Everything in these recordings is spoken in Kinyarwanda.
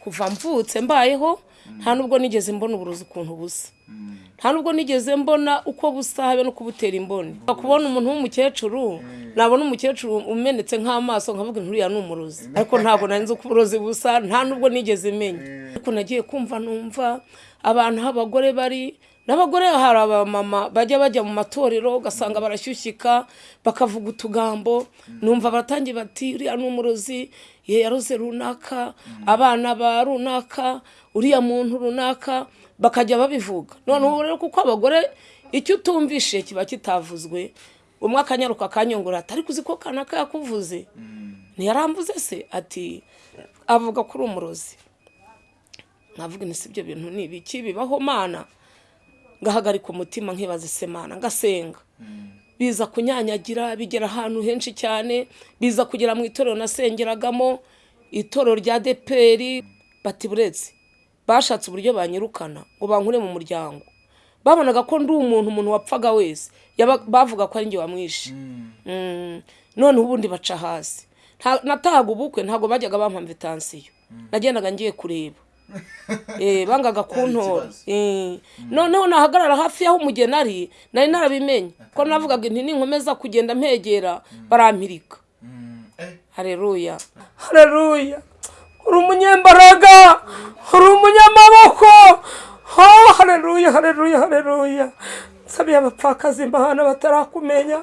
kuva mvutse mbayeho nta nubwo nigeze mbona uburozi ukuntu busa. Nta nubwo nigeze mbona uko busa habe no kubutera imboni. Kubona umuntu w'umukecuru nabona umukecuru umenetse nk'amaso nkavuga nturiya ni umurozi ariko ntabwo nari nzi uko uburozi busa nta nubwo nigeze menya. Ariko nagiye kumva numva abantu aho abagore bari n'abagore hari abamama bajya bajya mu matorero ugasanga barashyushyika bakavuga utugambo numva baratangiye bati uriya ni umurozi yaroze runaka abana ba runaka uriya muntu runaka bakajya babivuga. Noneho rero kuko abagore icyo utumvishe kiba kitavuzwe umwe akanyaruka akanyongora ati ariko uzi ko kanaka yakuvuze. Ntiyaramvuze se ati avuga ko uri umurozi. Nkavuga ni si ibyo bintu ni ibiki bibaho mana? Ngahagarika umutima nkibaza isemana ngasenga. Biza kunyanyagira bigera ahantu henshi cyane biza kugera mu itorero nasengeragamo itorero rya deperi bati buretse bashatse uburyo banyirukana ngo bankure mu muryango. Babonaga ko ndi umuntu umuntu wapfaga wese. Bavuga ko ari njye wamwishe. None ubundi baca hasi. Natahaga ubukwe ntabwo bajyaga bampa mvitansiyo nagendaga ngiye kureba. Bangaga kuntora noneho nahagarara hafi y'aho umugeni ari nari narabimenye. Ko navugaga inti ninkomeza kugenda mpegera barampirika. Hareruya hareruya uri umunyembaraga. Uri umunyamaboko. Hareruya hareruya hareruya nsabiye abapfakazi imana batarakumenya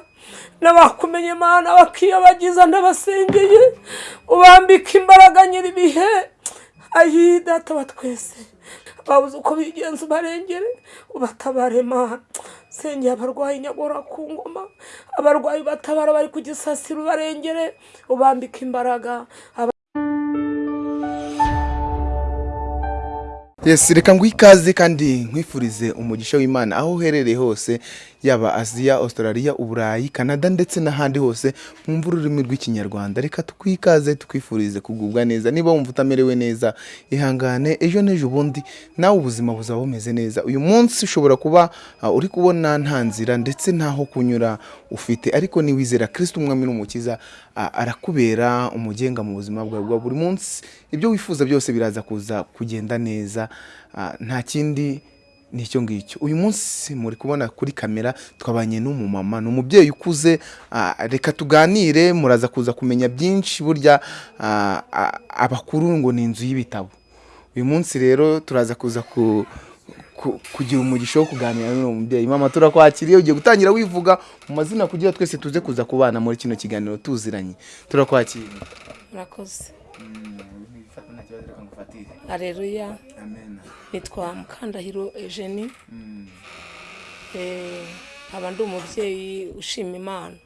n'abakumenye imana bakiyobagiza ndabasengeye ubambika imbaraga nyir'ibihe ayi data wa twese. Babuze uko bigenza ubarengere ubatabare mana sengera abarwayi nyagora ku ngoma. Abarwayi batabara bari ku gisasiro ubarengere ubambika imbaraga. Reka ngo ikaze kandi nkwifurize umugisha w'imana. Aho uherereye hose yaba aziya australia uburayi canada ndetse n'ahandi hose mwumva ururimi rw'ikinyarwanda. Reka tukwikaze tukwifurize kugubwa neza. Niba wumva utamerewe neza ihangane ejo n'ejo ubundi nawe ubuzima buzaba bumeze neza. Uyu munsi ushobora kuba uh, uri kubona nta nzira ndetse ntaho kunyura ufite. Ariko niwizera kirisiti umwami n'umukiza uh, arakubera umugenga mu buzima bwawe bwa buri munsi. Ibyo wifuza byose biraza kuza kugenda neza. Nta kindi ni icyo ngicyo uyu munsi muri kubona kuri kamera twabanye n'umumama ni umubyeyi ukuze. Reka tuganire muraza kuza kumenya byinshi burya abakuru ngo ni inzu y'ibitabo. Uyu munsi rero turaza kuza kugira umugisha wo kuganira n'uwo mubyeyi. Mama turakwakiriye ugiye gutangira wivuga mu mazina kugira twese tuze kuza kubana muri kino kiganiro tuziranye. Turakwakiriye. Murakoze. Hareruya nitwa mukandahiro ejeni nkaba ndi umubyeyi ushima imana.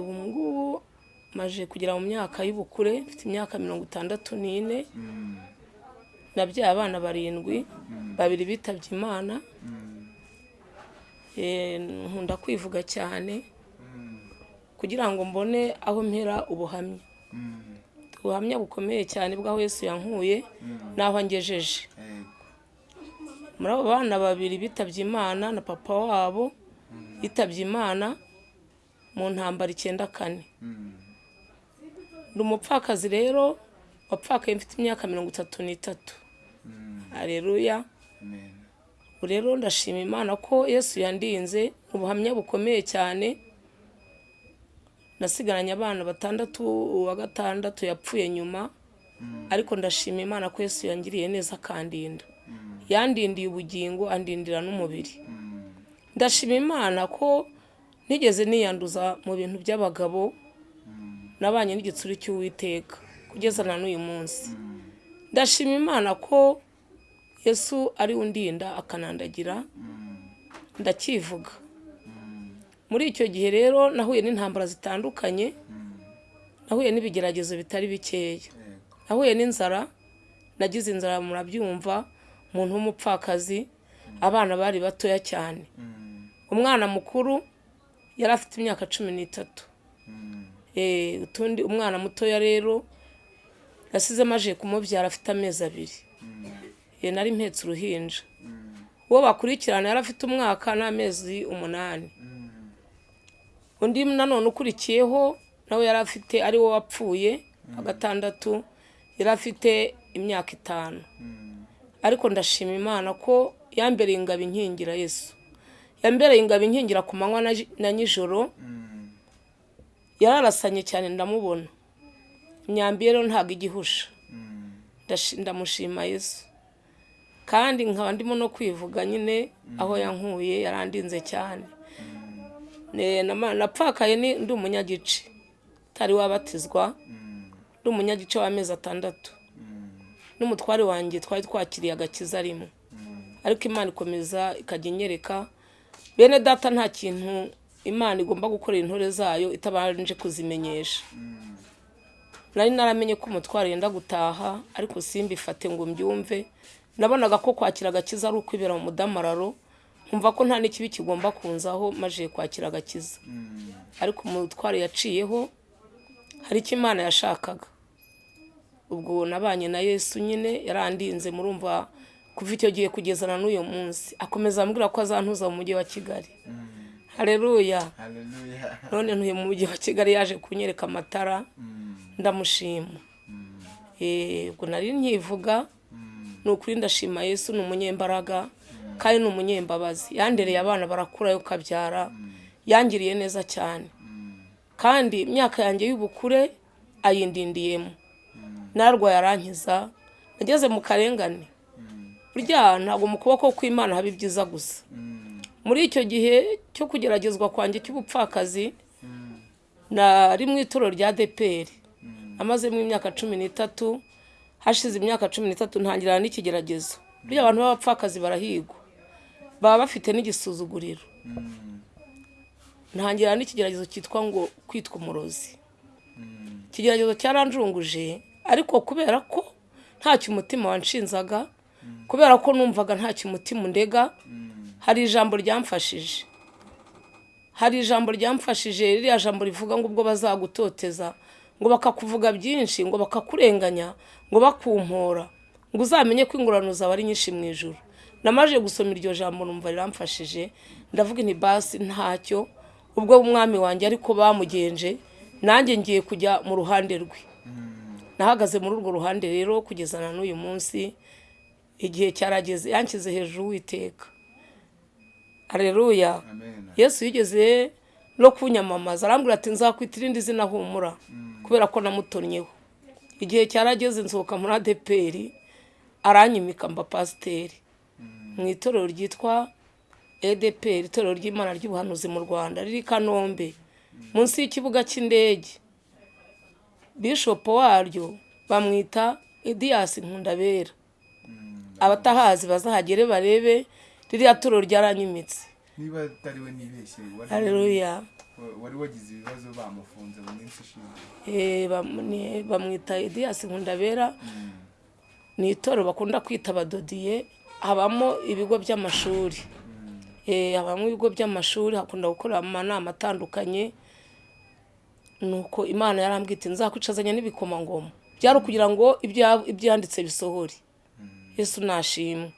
Ubu ngubu maje kugera mu myaka y'ubukure mfite imyaka mirongo itandatu n'ine. Nabyaye abana barindwi babiri bitabye imana. Nkunda kwivuga cyane. Kugira ngo mbone aho mpera ubuhamya. Ubuhamya bukomeye cyane bw'aho Yesu yankuye n'aho angejeje. Muri abo bana babiri bitabye imana na papa wabo yitabye imana mu ntambara icyenda kane. Ni umupfakazi rero wapfakaye mfite imyaka mirongo itatu n'itatu. Areruya rero ndashima imana ko Yesu yandinze ubuhamya bukomeye cyane nasigaranye abana batandatu uwa gatandatu yapfuye nyuma. Ariko ndashima imana ko Yesu yangiriye neza akandinda. Yandindiye ubugingo andindira n'umubiri. Ndashima imana ko nigeze niyanduza mu bintu by'abagabo nabanye n'igitsuri cy'uwiteka kugeza na n'uyu munsi. Ndashima imana ko Yesu ari undinda akanandagira. Ndakivuga. Muri icyo gihe rero nahuye n'intambara zitandukanye nahuye n'ibigeragezo bitari bikeya. Nahuye n'inzara nagize inzara murabyumva umuntu w'umupfakazi abana bari batoya cyane. Umwana mukuru yari afite imyaka cumi n'itatu. Utundi umwana mutoya rero yasize amaje kumubyara afite amezi abiri. Nari mpetse uruhinja. Uwo bakurikirana yari afite umwaka n'amezi umunani. Undi nanone ukurikiyeho nawe yari afite ari wapfuye wa gatandatu yari afite imyaka itanu. Ariko ndashima imana ko yambereye ingabo inkingira yesu. Yambereye ingabo inkingira ku manywa na- nijoro yararasanye cyane ndamubona. Rero ntabwo igihusha ndamushima yesu. Kandi nkaba ndimo no kwivuga nyine aho yankuye yarandinze cyane. Napfakaye ndi umunyagice. Utari wabatizwa ndi umunyagice w'amezi atandatu. N'umutware wanjye twari twakiriye agakiza rimwe ariko imana ikomeza ikajya inyereka. Bene data nta kintu imana igomba gukorera intore zayo itabanje kuzimenyesha. Nari naramenye ko umutwaro yenda gutaha ariko simbifate ngo mbyumve. Nabonaga ko kwakira agakiza ari ukwibera mu mudamararo nkumva ko nta n'ikibi kigomba kunzaho maze kwakira agakiza. Ariko umutwaro yaciyeho hari icyo imana yashakaga. Ubwo nabanye na yesu nyine yarandinze murumva kuva icyo gihe kugeza na n'uyu munsi. Akomeza ambwira ko azantuza mu mujyi wa kigali. Hareruya none ntuye mu mujyi wa kigali yaje kunyereka amatara. Ndamushima. Eh, ubwo nari nkivuga ni ukuri ndashima yesu ni umunyembaraga. Kandi ni umunyembabazi. Yandereye abana barakura yo kabyara. Yangiriye neza cyane. Kandi imyaka yanjye y'ubukure ayindindiyemo. Narwaye arankiza nageze mu karengane. Burya ntabwo mu kuboko kw'imana haba ibyiza gusa. Muri icyo gihe cyo kugeragezwa kwanjye cy'ubupfakazi nari mu itorero rya deperi amazemo imyaka cumi n'itatu hashize imyaka cumi n'itatu ntangirana n'ikigeragezo. Burya abantu b'abapfakazi barahigwa. Baba bafite n'igisuzuguriro. Ntangira n'ikigeragezo cyitwa ngo kwitwa umurozi. Ikigeragezo cyaranjunguje ariko kubera ko ntacyo umutima wanshinzaga kubera ko numvaga ntacyo umutima undega hari ijambo ryamfashije. Hari ijambo ryamfashije ririya jambo rivuga ngo ubwo bazagutoteza ngo bakakuvuga byinshi ngo bakakurenganya ngo bakumpora ngo uzamenye ko ingororano zawe ari nyinshi mu ijoro namaze gusoma iryo jambo numva riramfashije. Ndavuga inti basi ntacyo. Ubwo umwami wanjye ariko bamugenje nanjye ngiye kujya mu ruhande rwe. Nahagaze muri urwo ruhande rero kugeza na n'uyu munsi igihe cyarageze yanshyize hejuru witeka areruya yesu yigeze no kunyamamaza arambwira ati nzakwita irindi zina humura kubera ko namutonnyeho igihe cyarageze nsohoka muri adeperi aranyimika mba pasiteri. Mu itorero ryitwa edeperi itorero ry'imana ry'ubuhanuzi mu rwanda riri kanombe munsi y'ikibuga cy'indege. Bishopu waryo bamwita ediyasi nkundabera. Abatahazi bazahagere barebe ririya torero ryaranyimitse. Niba atari we nibeshye wari- wagize ibibazo bamufunze mu minsi ishize. Eh, bamwita ediyasi nkundabera. Ni itorero bakunda kwita abadodiye. Habamo ibigo by'amashuri. Eh, habamo ibigo by'amashuri hakunda gukorera amanama atandukanye nuko imana yarambwita nzakwicazanya n'ibikomangoma byari ukugira ngo ibya- ibyanditse bisohore. Yesu nashimwe.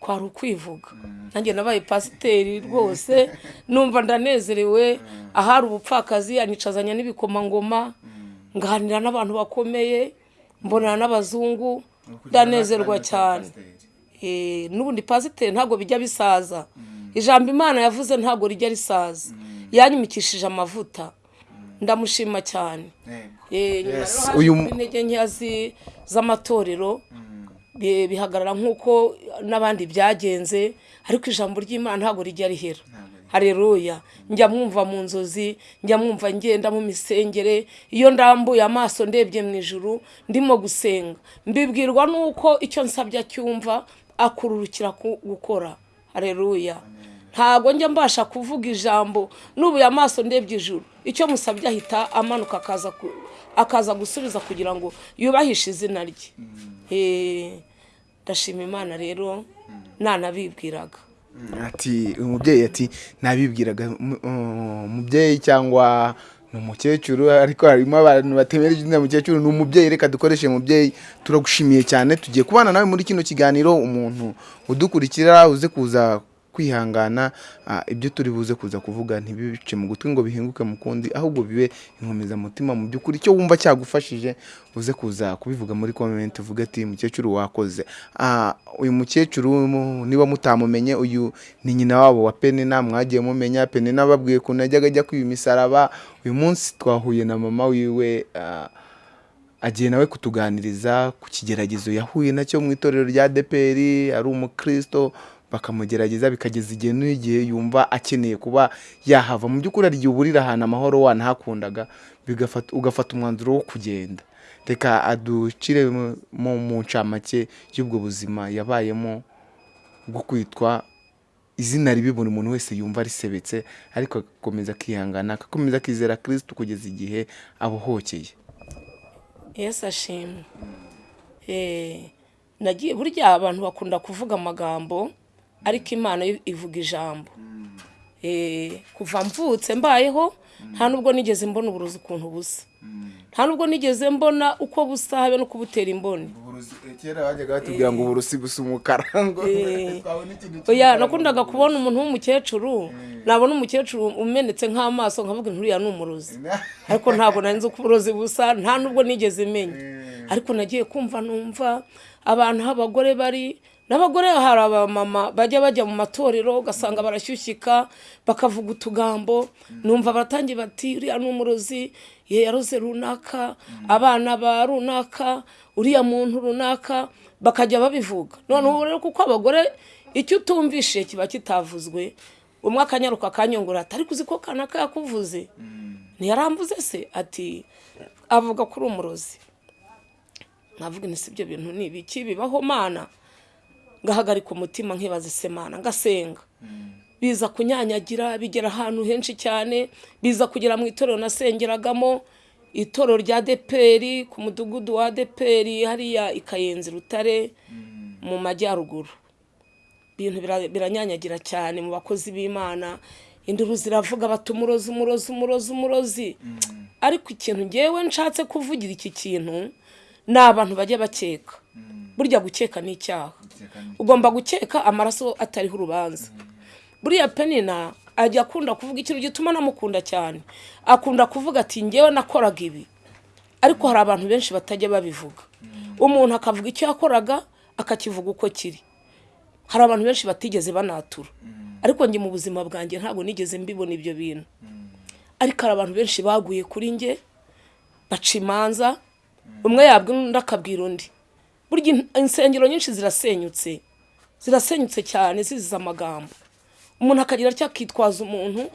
Kwari ukwivuga. Nanjye nabaye pasiteri rwose numva ndanezerewe ahari ubupfakazi anicazanya n'ibikomangoma nganira n'abantu bakomeye mbonana n'abazungu ndanezerwa cyane. N'ubundi pasiteri ntabwo bijya bisaza. Ijambo imana yavuze ntabwo rijya risaza. Yanyimikishije amavuta. Ndamushima cyane. Eh, uyu intege nkeya z'amatorero bi- bihagarara nk'uko n'abandi byagenze ariko ijambo ry'imana ntabwo rijya rihera. Hareruya njya mwumva mu nzozi njya mwumva ngenda mu misengere iyo ndambuye amaso ndebye mu ijuru ndimo gusenga. Mbibwirwa n'uko icyo nsabye acyumva akururukira ku- gukora. Hareruya ntabwo njya mbasha kuvuga ijambo nubuye amaso ndebye ijuru. Icyo musabye ahita amanuka akaza gusubiza kugira ngo yubahishe izina rye. Eh, ndashima imana rero nanabibwiraga ati umubyeyi ati nabibwiraga uh, umubyeyi cyangwa ni umukecuru ariko harimo abantu batemera izina mukecuru ni umubyeyi reka dukoreshe umubyeyi. Turagushimiye cyane. Tugiye kubana nawe muri kino kiganiro. Umuntu udukurikira uze kuza kwihangana ibyo turi buze kuza kuvuga ntibice mu gutwi ngo bihinguke mu kundi ahubwo bibe inkomezamutima mu by'ukuri. Icyo wumva cyagufashije uze kuza kubivuga muri komenti uvuge ati mukecuru wakoze. Uyu mukecuru mu- niba mutamumenye uyu ni nyina wabo wa penina mwagiye mumenya penina ababwiye ukuntu yajyaga ajya kwiba imisaraba. Uyu munsi twahuye na mama wiwe agiye nawe kutuganiriza ku kigeragezo yahuye na cyo mu itorero rya deperi ari umukristo. Bakamugerageza bikageza igihe n'igihe yumva akeneye kuba yahava. Mu by'ukuri hari igihe uburira ahantu amahoro wanahakundaga ugafata umwanzuro wo kugenda. Reka aducire mu- ncamake y'ubwo buzima yabayemo bwo kwitwa izina ribi buri muntu wese yumva risebetse ariko agakomeza akihangana agakomeza akizera kirisitu kugeza igihe abohokeye. Yesu ashimwe Eh, nagiye burya abantu bakunda kuvuga amagambo ariko imana ivuga ijambo. Eh, kuva mvutse mbayeho nta nubwo nigeze mbona uburozi ukuntu busa. Nta nubwo nigeze mbona uko busa habe no kubutera imboni. Kera bajyaga batubwira ngo uburusi busa umukara ngo Eh. twabona ikintu oya nakundaga kubona umuntu w'umukecuru nabona umukecuru umenetse nk'amaso nkavuga nturiya ni umurozi. Ariko ntabwo nari nzi uko uburozi busa nta nubwo nigeze menya. Ariko nagiye kumva numva abantu abagore bari n'abagore hari abamama bajya bajya mu matorero ugasanga barashyushyika bakavuga utugambo numva baratangiye bati uriya ni umurozi ye yaroze runaka abana ba runaka uriya muntu runaka bakajya babivuga. Noneho rero kuko abagore icyo utumvishe kiba kitavuzwe umwe akanyaruka akanyongora ati ariko uzi ko kanaka yakuvuze? Ntiyaramvuze se ati avuga ko uri umurozi. Nkavuga ni si ibyo bintu ni ibiki bibaho mana? Ngahagarika umutima nkibaza ese mana ngasenga. Biza kunyanyagira bigera ahantu henshi cyane biza kugera mu itorero nasengeragamo itorero rya deperi ku mudugudu wa deperi hariya i kayenzi rutare mu majyaruguru. Ibintu bira- biranyanyagira cyane mu bakozi b'imana. Induru ziravuga bati umurozi umurozi umurozi umurozi. Ariko ikintu ngewe nshatse kuvugira iki kintu ni abantu bajya bakeka. Burya gukeka ni icyaha. Ugomba gukeka amaraso atariho urubanza. Buriya penina ajya akunda kuvuga ikintu gituma namukunda cyane. Akunda kuvuga ati ngewe nakoraga ibi. Ariko hari abantu benshi batajya babivuga. Umuntu akavuga icyo yakoraga akakivuga uko kiri. Hari abantu benshi batigeze banatura. Ariko njye mu buzima bwanjye ntabwo nigeze mbibona ibyo bintu. Ariko hari abantu benshi baguye kuri njye baca imanza umwe yabwira undi akabwira undi. Burya in- insengero nyinshi zirasenyutse. Zirasenyutse cyane zizize amagambo. Umuntu akagira atya akitwaza umuntu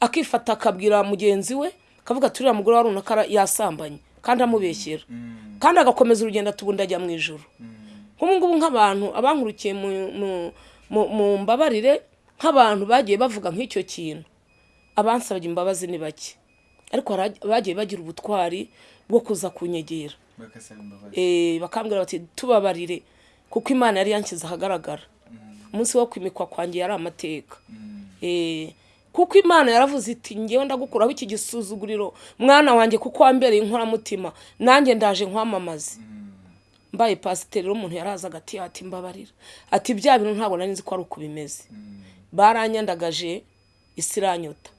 akifata akabwira mugenzi we akavuga ati uriya mugore wa runaka yasambanye kandi amubeshyera. Kandi agakomeza urugendo ati ubundi ajya mu ijoro nk'ubu ngubu nk'abantu abankurukiye mu mbabarire nk'abantu bagiye bavuga nk'icyo kintu. Abansabye imbabazi ni bake. Ariko hari abagiye bagira ubutwari bwo kuza kunyegera. Eh, bakambwira bati tubabarire kuko imana yari yanshyize ahagaragara. Umunsi wo kwimikwa kwanjye yari amateka. Eh, kuko imana yaravuze iti ngewe ndagukuraho iki gisuzuguriro mwana wanjye kuko wambereye inkoramutima nanjye ndaje nkwamamaze. Mbaye pasiteri umuntu yaraza agati ati mbabarira ati bya bintu ntabwo nari nzi ko ari uko bimeze. Baranyandagaje isi iranyota.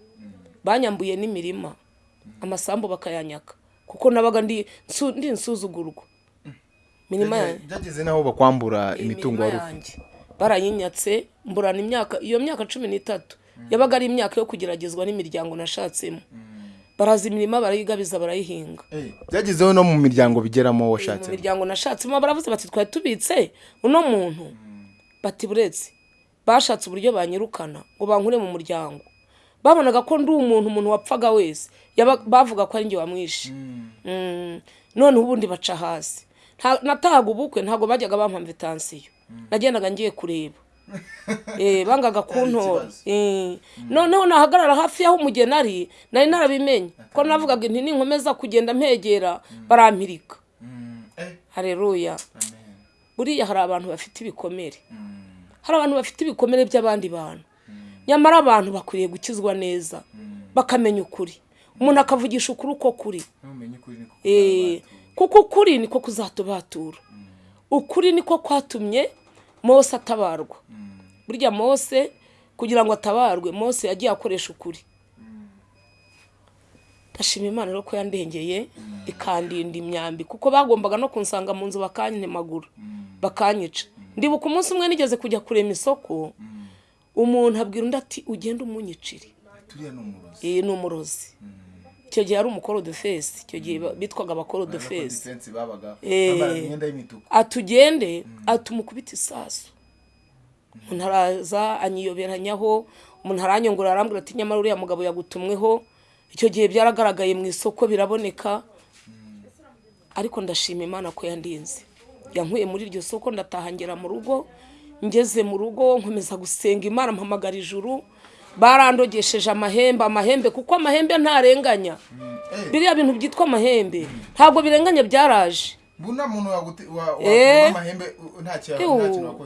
Banyambuye n'imirima. Amasambu bakayanyaka. Kuko nabaga ndi nsu- ndi insuzugurwa mirima yanjye. byageze n'aho bakwambura imitungo imirima wari ufite. yanjye. Barayinyatse mburana imyaka iyo myaka cumi n'itatu. Yabaga ari imyaka yo kugeragezwa n'imiryango nashatsemo. Baraza imirima barayigabiza barayihinga. Byagezeho no mu miryango bigeramo mu washatse miryango nashatsemo baravuze bati twari tubitse. Uno muntu bati buretse. Bashatse uburyo banyirukana ngo bankure mu muryango. Babonaga ko ndi umuntu umuntu wapfaga wese. Bavuga ko ari njye wamwishe. Mm. noneho ubundi baca hasi. Natahaga ubukwe ntabwo bajyaga bampa mvitansiyo nagendaga ngiye kureba. Eh, bangaga kuntora Eh, noneho nahagarara hafi y'aho umugeni ari nari narabimenye. Ko navugaga nti ninkomeza kugenda mpegera barampirika. Hareruya buriya hari abantu bafite ibikomere. Hari abantu bafite ibikomere by'abandi bantu. Nyamara abantu bakwiriye gukizwa neza bakamenya ukuri. Umuntu akavugisha ukuri uko kuri. Eh, kuko ukuri niko kuzatubatura ukuri niko kwatumye mose atabarwa. Burya mose kugira ngo atabarwe mose yagiye akoresha ukuri. Ndashima imana rero ko yandengeye ikandinda imyambi kuko bagombaga no kunsanga mu nzu bakantemagura bakanyica. Ndibuka umunsi umwe nigeze kujya kurema isoko umuntu abwira undi ati ugende umunyicire. Iyi ni umurozi. Icyo gihe ari umukorodefesi icyo gihe bitwaga abakorodefesi atugende atumukubita isasu. Umuntu araza anyiyoberanyaho umuntu aranyongora arambwira ati nyamara uriya mugabo yagutumweho. Icyo gihe byaragaragaye mu isoko biraboneka. Ariko ndashima imana ko yandinze yankuye muri iryo soko ndataha ngera mu rugo. Ngeze mu rugo nkomeza gusenga imana mpamagara ijuru. Barandogesheje amahembe amahembe kuko amahembe ntarenganya. Biriya bintu byitwa amahembe ntabwo birenganya byaraje. Eh.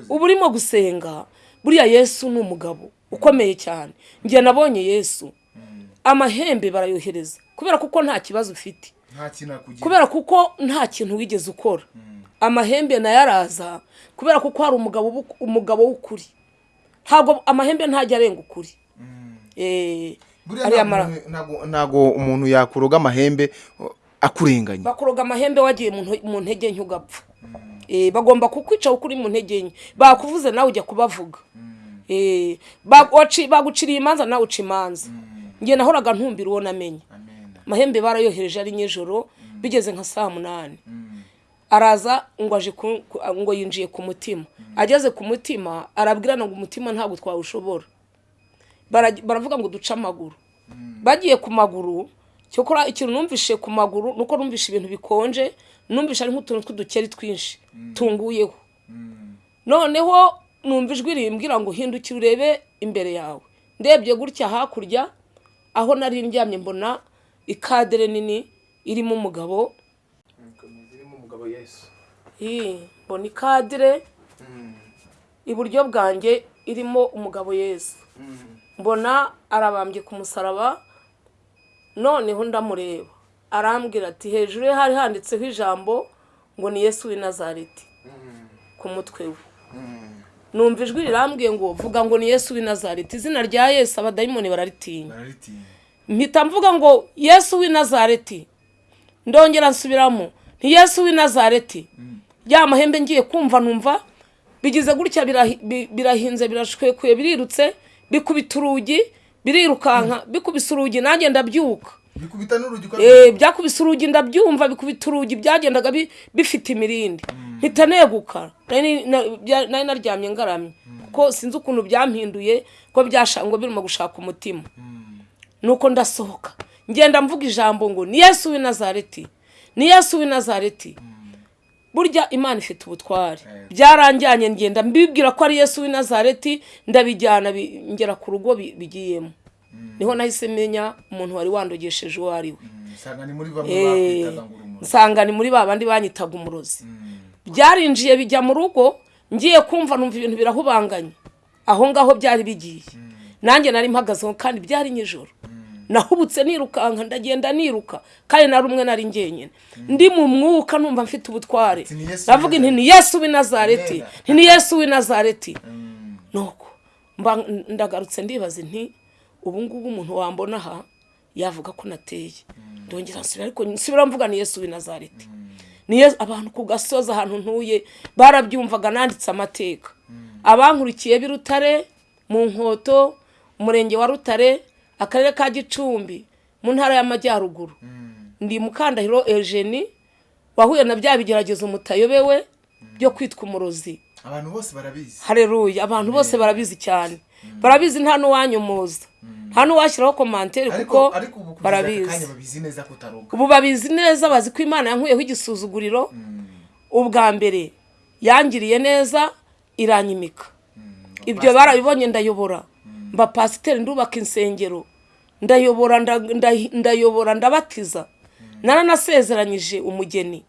uba urimo gusenga. Buriya yesu ni umugabo ukomeye cyane. Njye nabonye yesu. Amahembe barayohereza kubera kuko nta kibazo ufite. Kubera kuko nta kintu wigeze ukora. Amahembe na yo araza kubera kuko hari umugabo w'ukuri. Ntabwo amahembe ntajya arenga ukuri. Eh, buriya ariya ntabwo umuntu- yakuroga amahembe uh, akurenganya. Bakuroga amahembe wagiye mu ntege nke ugapfa. Eh, bagomba kukwica kuko uri mu ntege nke. Bakuvuze nawe ujya kubavuga. Eh, ba- waci- baguciriye imanza nawe uca imanza. Njye nahoraga ntumbira uwo namenye amen. Amahembe barayohereje ari nijoro bigeze nka saa munani. Araza ngo aje ngo yinjiye ku mutima. Ageze ku mutima arabwirana ngo umutima ntabwo twawushobora. Bara- baravuga ngo duce amaguru. Bagiye ku maguru cyokora ikintu numvishe ku maguru nuko numvishe ibintu bikonje numvishe ari nk'utuntu tw'udukeri twinshi tunguyeho. Noneho numva ijwi rimbwira ngo hindukire urebe imbere yawe. Ndebye gutya hakurya aho nari ndyamye mbona ikadere nini irimo umugabo umugabo yesu mbona ikadire iburyo bwanjye irimo umugabo yesu mbona arabambye ku musaraba noneho ndamureba. Arambwira ati hejuru ye hari handitseho ijambo ngo ni yesu w'i nazareti. Ku mutwe we. Numva ijwi rirambwiye ngo vuga ngo ni yesu w'i nazareti. Izina rya yesu abadayimoni bararitinya. Mpita mvuga ngo yesu w'i nazareti. Ndongera nsubiramo. Ni yesu w'i nazareti. Ya mahembe ngiye kumva numva bigize gutya birahi- bi- birahinze birashwekuye birirutse bikubita urugi birirukanka bikubise urugi nanjye ndabyuka. Bikubita n'urugi uko Eh, byakubise urugi ndabyumva bikubita urugi byagendaga bi- bifite imirindi. Mpita neguka nari naryamye ngaramye. Kuko sinzi ukuntu byampinduye ko ngo birimo gushaka umutima. Nuko ndasohoka. Ngenda mvuga ijambo ngo ni yesu w'i nazareti. Ni yesu w'i nazareti. Burya imana ifite ubutware byaranjyanye ngenda mbibwira ko ari yesu w'i nazareti ndabijyana bi- ngera ku rugo bi- bigiyemo. Niho nahise menya umuntu wari wandogesheje uwo ari we. Bamwe Eh, nsanga ni muri ba bandi banyitaga umurozi. Byarinjiye bijya mu rugo ngiye kumva numva ibintu birahubanganye. Aho ngaho byari bigiye. Nanjye nari mpagazeho kandi byari nijoro nahubutse nirukanka ndagenda niruka. Kandi nari umwe nari njyenyine. Ndi mu mwuka numva mfite ubutware Ati, "Ni Yesu w'i ndavuga nti ni yesu w'i nazareti. Nti ni yesu w'i nazareti. Mm. nuko ndagarutse ndibaza nti ubu ngubu umuntu wambona aha yavuga ko nateye. Ndongera nsubira ariko nsubira mvuga ni yesu w'i nazareti. Ni Yesu- abantu ku gasozi ahantu ntuye barabyumvaga nanditse amateka. Abankurikiye b'i rutare mu nkoto umurenge wa rutare akarere ka gicumbi mu ntara y'amajyaruguru. Ndi mukandahiro ejeni wahuye na bya bigeragezo mutayobewe byo kwitwa umurozi. Abantu bose barabizi. Hareruye abantu bose barabizi cyane. Barabizi nta n'uwanyomoza. Nta n'uwashyiraho komantere kuko barabizi. ubu babizi neza bazi ko imana yankuyeho igisuzuguriro. Ubwa mbere yangiriye neza iranyimika. Ibyo barabibonye ndayobora. Mba pasiteri ndubaka insengero. Ndayobora nda- nda- ndayobora ndabatiza. Naranasezeranyije umugeni.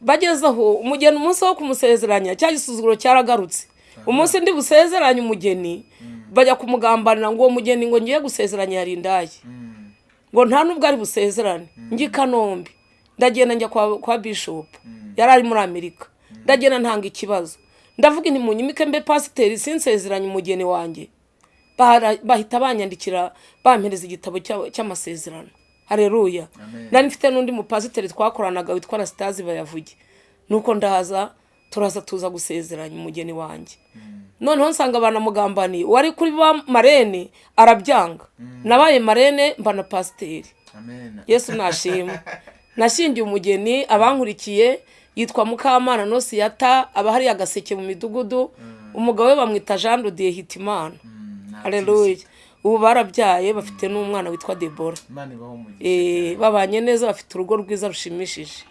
Bageze aho umugeni umunsi wo kumusezeranya cya gisuzuguro cyaragarutse. Umunsi ndi busezeranye umugeni bajya kumugambanira ngo uwo mugeni ngo ngiye gusezeranya yari indaya ngo nta nubwo ari busezerane. Njye i kanombe. Ndagenda njya kwa, kwa bishop. Yari ari muri amerika. Ndagenda ntanga ikibazo. Ndavuga inti munyimike mbe pasiteri sinsezeranye umugeni wanjye. Bahita banyandikira bampereza igitabo cya- cy'amasezerano. Hareruya nari mfite n'undi mupasiteri twakoranaga witwa rasitazi bayavuge nuko ndaza turaza tuza gusezeranya umugeni wanjye. Noneho nsanga banamugambaniye uwari kuri ba marene arabyanga. Nabaye marene mba na pasiteri. Yesu nashimwe nashyingiye umugeni abankurikiye yitwa mukamana nosiyata aba hariya agaseke mu midugudu. Umugabo we bamwita jean rodiye hitimana. Hareruya ubu barabyaye bafite n'umwana witwa debora Eh, babanye neza bafite urugo rwiza rushimishije.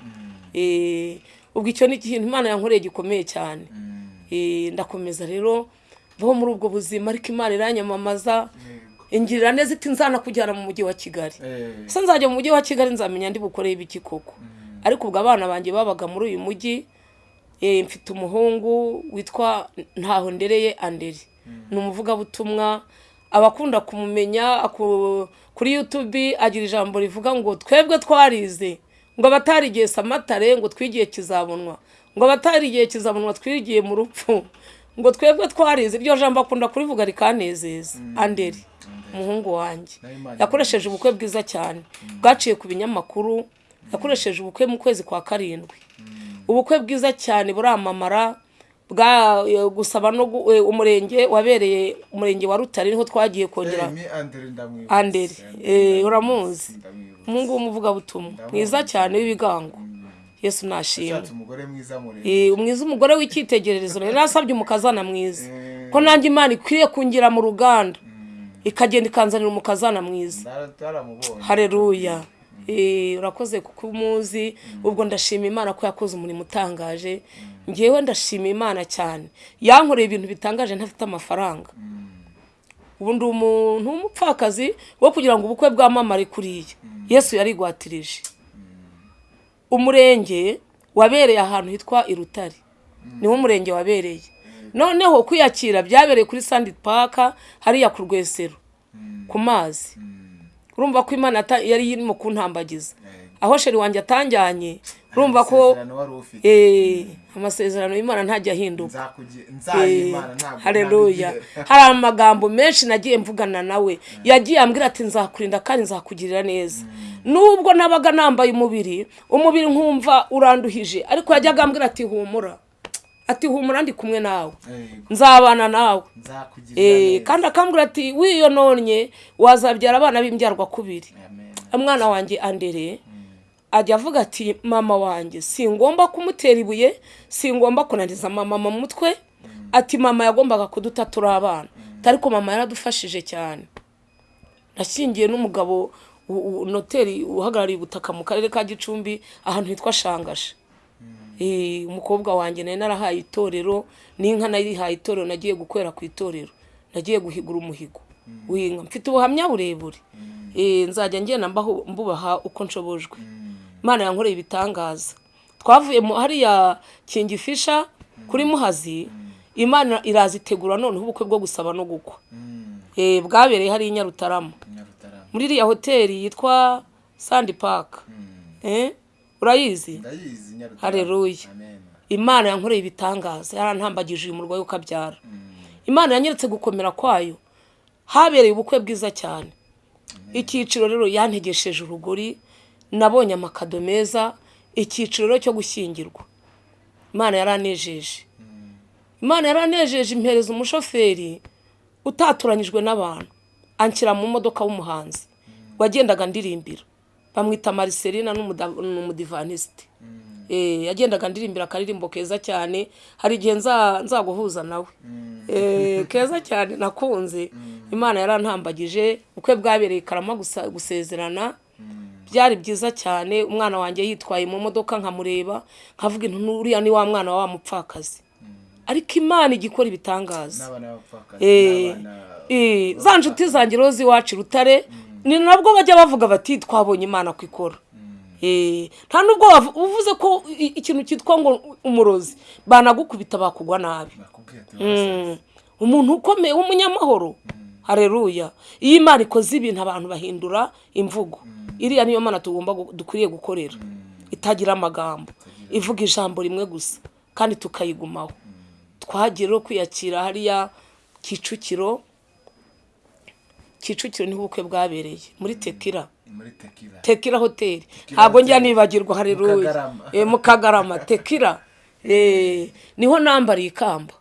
Eh, ubwo icyo ni ikintu imana yankoreye gikomeye cyane. Eh, ndakomeza rero bo muri ubwo buzima ariko imana iranyamamaza. Ingirira neza iti nzanakujyana mu mujyi wa kigali. Se nzajya mu mujyi wa kigali nzamenya ndi bukoreye ibiki koko. Ariko ubwo abana banjye babaga muri uyu mujyi mfite umuhungu witwa ntaho ndereye anderi. Ni umuvugabutumwa abakunda kumumenya kuri youtube agira ijambo rivuga ngo twebwe twarize. Ngo abatarigiye samatare ngo twigiye kizabonwa. Ngo abatarigiye kizabonwa twigiye mu rupfu. Ngo twebwe twarize. Iryo jambo akunda kurivuga rikanezeza. Anderi umuhungu wanjye. Yakoresheje ubukwe bwiza cyane. Bwaciye ku binyamakuru. Yakoresheje ubukwe mu kwezi kwa karindwi. Ubukwe bwiza cyane buramamara. Gusaba no eh, umurenge wabereye umurenge wa rutare ni ho twagiye kongera. Mi andere eh, uramuzi? Ndamwibuka umuhungu w'umuvugabutumwa mwiza cyane w'ibigango. Yesu nashimwe Eh, umwiza umugore w'icyitegererezo. Rero nasabye umukazana mwiza. Ko nanjye imana ikwiye kungira mu ruganda. Ikagenda ikanzanira umukazana mwiza. Hareruya Eh, urakoze kuko umuzi. Ubwo ndashima imana ko yakoze umurimo utangaje. Ngewe ndashima imana cyane. Yankoreye ibintu bitangaje ntafite amafaranga. Ubu ndi umuntu w'umupfakazi wo kugira ngo ubukwe bwamamare kuriya yesu yarigwatirije. Umurenge wabereye ahantu hitwa irutare niwo umurenge wabereye. Noneho kwiyakira byabereye kuri sandi paka hariya ku rwesero. Ku mazi. Urumva ko imana yari irimo kuntambagiza. Aho sheri wanjye atanjyanye urumva ko Amasezerano wari ufite. Eh, amasezerano y'imana ntajya ahinduka. Hareruya hari amagambo menshi nagiye mvugana nawe. Yagiye ambwira ati nzakurinda kandi nzakugirira neza. Nubwo nabaga nambaye umubiri umubiri nkumva uranduhije. Ariko yajyaga ambwira ati humura. Ati humura ndi kumwe nawe. Nzabana nawe. Eh, kandi akambwira ati wiyononye wazabyara abana b'imbyarwa kubiri. Umwana wanjye andere ajya avuga ati mama wanjye singomba kumutera ibuye singomba kunaniza mama mu mutwe. Ati mama yagombaga kuduta turi abana. Ariko mama yaradufashije cyane. Nashyingiye n'umugabo noteri uhagarariye ubutaka mu karere ka gicumbi ahantu hitwa shangasha. Eh, umukobwa wanjye nari narahaye itorero n'inka narihaye itorero nagiye gukorera ku itorero. Nagiye guhigura umuhigo. W'inka mfite ubuhamya burebure. Eh, nzajya ngenda mbaho- mbubaha uko nshobojwe. Imana yankoreye ibitangaza. Twavuye hariya kingifisha kuri muhazi imana iraza itegura noneho ubukwe bwo gusaba no gukwa. Eh, bwabereye hariya i nyarutarama. Nyarutarama. Muri iriya hoteli yitwa sandi paka Eh, urayizi? Amen. Imana yankoreye ibitangaza yarantambagije uyu murwayi ukabyara imana yanyeretse gukomera kwayo. Habereye ubukwe bwiza cyane. Icyiciro rero yantegesheje urugori nabonye amakado meza icyiciro rero cyo gushyingirwa. Imana yaranejeje. Imana yaranejeje impereza umushoferi utaturanyijwe n'abantu. Anshyira mu modoka w'umuhanzi. Wagendaga ndirimbira. Bamwita mariselina n'umuda- n'umudivanisite Eh, yagendaga ndirimbira akaririmbo keza cyane hari igihe nza- nzaguhuza nawe. Eh, keza cyane nakunze. Imana yarantambagije ubukwe bwabereye karama gusezerana. Byari byiza cyane umwana wanjye yitwaye mu modoka nkamureba nkavuga uriya ni wa mwana wa wa mupfakazi ariko imana ijya ikora ibitangaza Eh, eh, za nshuti zanjye rero z'iwacu i rutare ni nabwo bajya bavuga bati twabonye imana ko ikora. Eh, nta nubwo uvuze ko ikintu cyitwa ngo umurozi banagukubita bakugwa nabi. Bakubwiye ati Mm. umuntu ukomeye w'umunyamahoro hareruya iyo imana ikoze ibintu abantu bahindura imvugo. Iriya niyo mana tugomba dukwiriye gukorera. Itagira amagambo. Ivuga ijambo rimwe gusa kandi tukayigumaho twagiye rero kwiyakira hariya kicukiro kicukiro ni ho ubukwe bwabereye. Muri tekira tekira hoteli ntabwo njya nibagirwa hareruye. Eh, mu kagarama. Tekira Eh, ni ho nambariye ikamba.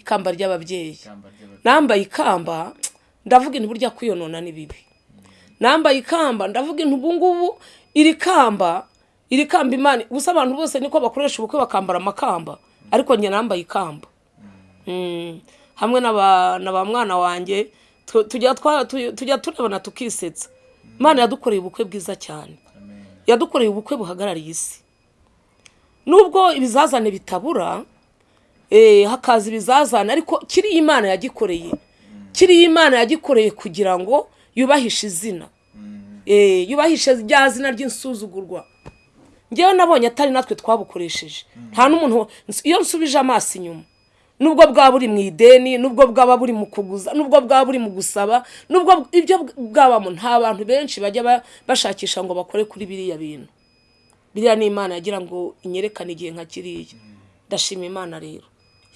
Ikamba ry'ababyeyi. Nambaye ikamba ndavuga intu burya kwiyonona ni bibi. Nambaye ikamba ndavuga intu ubu ngubu iri kamba iri kamba imana gusa abantu bose niko bakoresha ubukwe bakambara amakamba. Ariko njye nambaye ikamba. Mm. hamwe na ba na ba mwana wanjye tujya twa- tu- tujya turebana tukisetsa. Imana yadukoreye ubukwe bwiza cyane. Yadukoreye ubukwe buhagarariye isi. Nubwo ibizazane bitabura eh, hakaza ibizazane ariko kiriya imana yagikoreye kiriya imana yagikoreye kugira ngo yubahishe izina. Eh, yubahishe rya zina ry'insuzugurwa. Ngewe nabonye atari natwe twabukoresheje. Nta n'umuntu iyo nsubije amaso inyuma nubwo bwaba buri mu ideni nubwo bwaba buri mu kuguza nubwo bwaba buri mu gusaba nubwo ibyo bwabamo nta bantu benshi bajya ba- bashakisha ngo bakore kuri biriya bintu. Biriya ni imana yagira ngo inyerekane igihe nka kiriya. Ndashima imana rero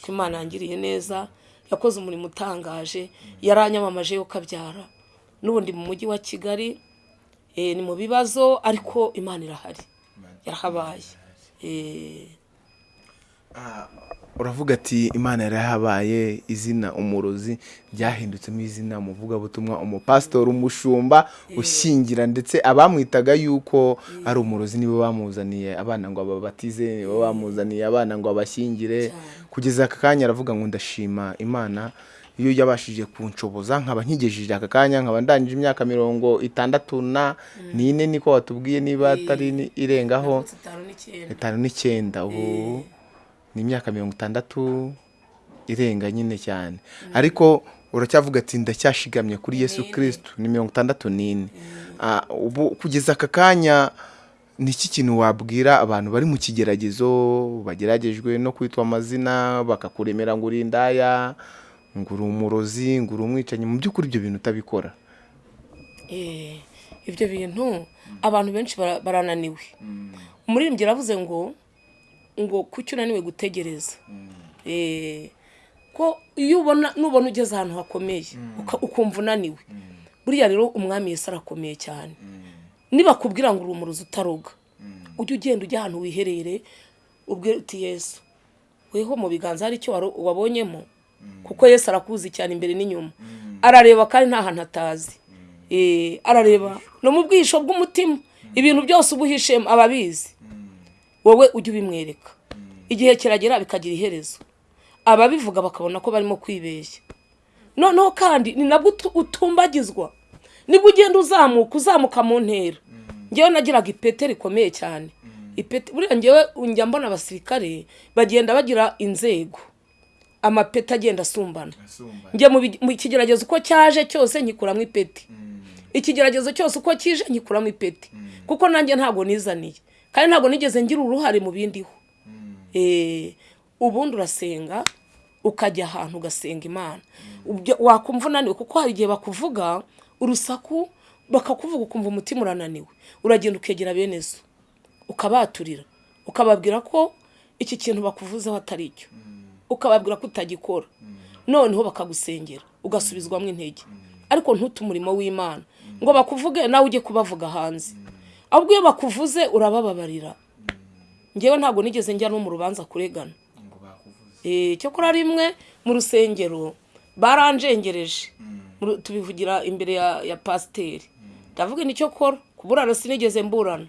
ko imana yangiriye neza yakoze umurimo utangaje yaranyamamaje yo kabyara. N'ubundi mu mujyi wa kigali eh, ni mu bibazo ariko imana irahari. Yarahabaye. Eh, uravuga ati imana yarahabaye izina umurozi ryahindutsemo izina umuvugabutumwa umupasitori umushumba ushyingira ndetse abamwitaga yuko ari umurozi nibo bamuzaniye abana ngo ababatize nibo bamuzaniye abana ngo abashyingire. Kugeza aka kanya aravuga ngo ndashima imana iyo yabashije kunshoboza nkaba nkigejeje aka kanya nkaba ndangije imyaka mirongo itandatu na n'ine niko watubwiye niba atari irengaho. Itanu n'icyenda ubu ni imyaka mirongo itandatu irenga nyine cyane. Ariko uracyavuga ati ndacyashigamye kuri yesu kirisitu ni mirongo itandatu n'ine. Ah, ubu kugeza aka kanya ni iki kintu wabwira abantu bari mu kigeragezo bageragejwe no kwitwa amazina bakakuremera ngo uri indaya ngo uri umurozi ngo uri umwicanyi? Mu by'ukuri ibyo bintu utabikora. Eh, ibyo bintu abantu benshi bara- barananiwe. Umuririmbyi yaravuze ngo ngo kuki unaniwe gutegereza? Eh, ko iyo ubona nubona ugeze ahantu hakomeye uka- ukumva unaniwe. Buriya rero umwami Yesu arakomeye cyane. Nibakubwira ngo uri umurozi utaroga ujye ugenda ujya ahantu wiherere ubwire uti yesu weho mu biganza hari icyo wabonyemo? Kuko yesu arakuzi cyane imbere n'inyuma. Arareba kandi nta hantu atazi. Eh, arareba no mu bwisho bw'umutima ibintu byose uba uhishemo aba abizi wowe ujye ubimwereka. Igihe kiragera bikagira iherezo. Ababivuga bakabona ko barimo kwibeshya. Noneho kandi ni nabwo utu- utumbagizwa. Nibwo ugenda uzamuka uzamuka mu ntera. Ngewe nagiraga ipete rikomeye cyane. Buriya ngewe njya mbona abasirikare bagenda bagira inzego. Amapeti agenda asumbana. Njye mu kigeragezo uko cyaje cyose nyikuramo ipeti. Ikigeragezo cyose uko kije nyikuramo ipeti. Kuko nanjye ntabwo nizaniye. Kandi ntabwo nigeze ngira uruhare mu bindiho Eh, ubundi urasenga ukajya ahantu ugasenga imana. Wakumva unaniwe kuko hari igihe bakuvuga urusaku bakakuvuga ukumva umutima urananiwe. Uragenda ukegera bene zo ukabaturira. Ukababwira ko iki kintu bakuvuzeho atari cyo. Ukababwira ko utagikora. Noneho bakagusengera ugasubizwamo intege. Ariko ntute umurimo w'imana. Ngo bakuvuge nawe ujye kubavuga hanze. Ahubwo iyo bakuvuze urabababarira. Ngewe ntabwo nigeze njya no mu rubanza kuregana. Eh, cyokora rimwe mu rusengero baranjengereje. Mu- tubivugira imbere ya, ya pasiteri ndavuga ni cyo kora kuburana sinigeze mburana.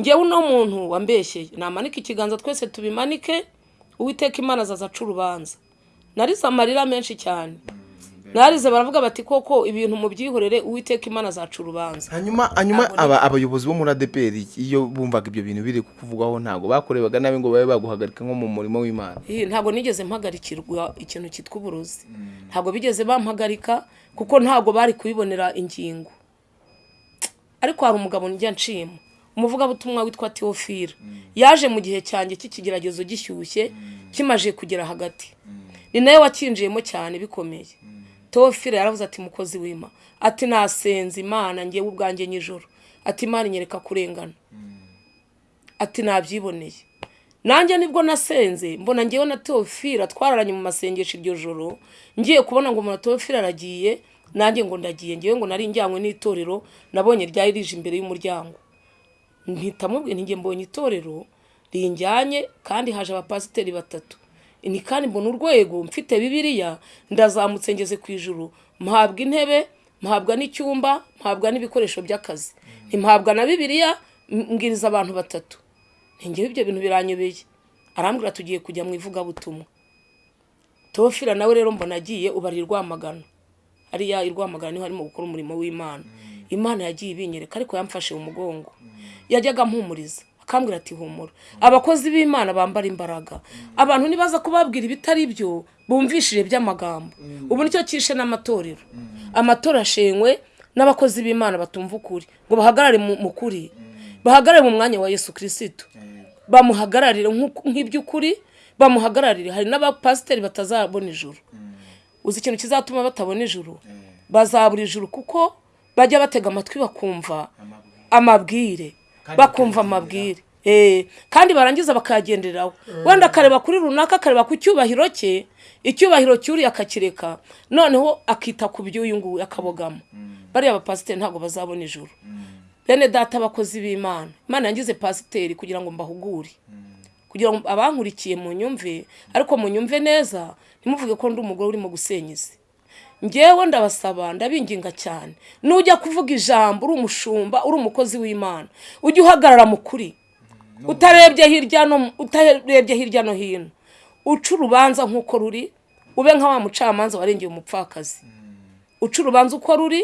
Ngewe uno muntu wambeshyeye namanike ikiganza twese tubimanike uwiteka imana azaza aca urubanza. Narize amarira menshi cyane. Narize baravuga bati koko ibintu mubyihorere uwiteka imana azaca urubanza. Hanyuma hanyuma aba abayobozi bo muri adeperi iyo bumvaga ibyo bintu biri kukuvugwaho ntabwo bakorebaga nabi ngo babe baguhagarika nko mu murimo w'imana. Ntabwo nigeze mpagarikirwa ikintu cyitwa uburozi. Ntabwo bigeze bampagarika kuko ntabwo bari kubibonera ingingo. Ariko hari umugabo njya nshima. Umuvugabutumwa witwa teofila yaje mu gihe cyanjye cy'ikigeragezo gishyushye kimaje kugera hagati. Ni nawe wakinjiyemo cyane bikomeye. Teofila yaravuze ati mukozi w'ima. Ati nasenze imana ngewe ubwanjye nijoro ati imana inyereka kurengana. Ati nabyiboneye. Nanjye ni bwo nasenze mbona ngewe na teofila twararanye mu masengesho iryo joro ngiye kubona ngo umuntu teofila aragiye nanjye ngo ndagiye ngewe ngo nari njyanywe n'itorero nabonye ryari rije imbere y'umuryango. Mpita mubwira njye mbonye itorero rinjyanye kandi haje abapasiteri batatu. Ni kandi mbona urwego mfite bibiliya ndazamutse ngeze ku ijuru. Mpabwa intebe mpabwa n'icyumba mpabwa n'ibikoresho by'akazi. Mpabwa na bibiliya mbwiriza abantu batatu. Ngewe ibyo bintu biranyobeye. Arambwira tugiye kujya mu ivugabutumwa. Tofira nawe rero mbona agiye ubara i rwamagana. Hariya i rwamagana ni ho harimo gukora umurimo w'imana. Imana yagiye ibinyereka ariko yamfashe mu mugongo. Yajyaga ampumuriza. Akambwira ati humura. Abakozi b'imana bambara imbaraga. Abantu nibaza kubabwira ibitari byo bumvishije by'amagambo. Ubu ni cyo cyishe n'amatorero. Amatora ashenywe n'abakozi b'imana batumva ukuri. Ngo bahagarare mu kuri. Bahagarare mu mwanya wa yesu kirisitu bamuhagararire nk'iby'ukuri bamuhagararire. Hari n'abapasiteri batazabona ijuru. Uzi ikintu kizatuma batabona ijuru? Bazabura ijuru kuko bajya batega amatwi bakumva amabwire. Bakumva amabwire. Kandi barangiza bakayagenderaho. Wenda akareba kuri runaka akareba ku cyubahiro cye icyubahiro cy'uriya akakireka. Noneho akita ku by'uyu nguyu akabogama. Bariya bapasiteri ntabwo bazabona ijuru. Bene data abakozi b'imana. Imana yangize pasiteri kugira ngo mbahugure. Kugira ngo abankurikiye mu nyumve ariko mu nyumve neza ntimuvuge ko ndi umugore urimo gusenya isi. Ngewe ndabasaba ndabinginga cyane. Nujya kuvuga ijambo uri umushumba uri umukozi w'imana. Ujye uhagarara mu kuri. Utarebye hirya no utarebye hirya no hino. Uca urubanza nk'uko ruri ube nka wa mucamanza warengeye umupfakazi. Uca urubanza uko ruri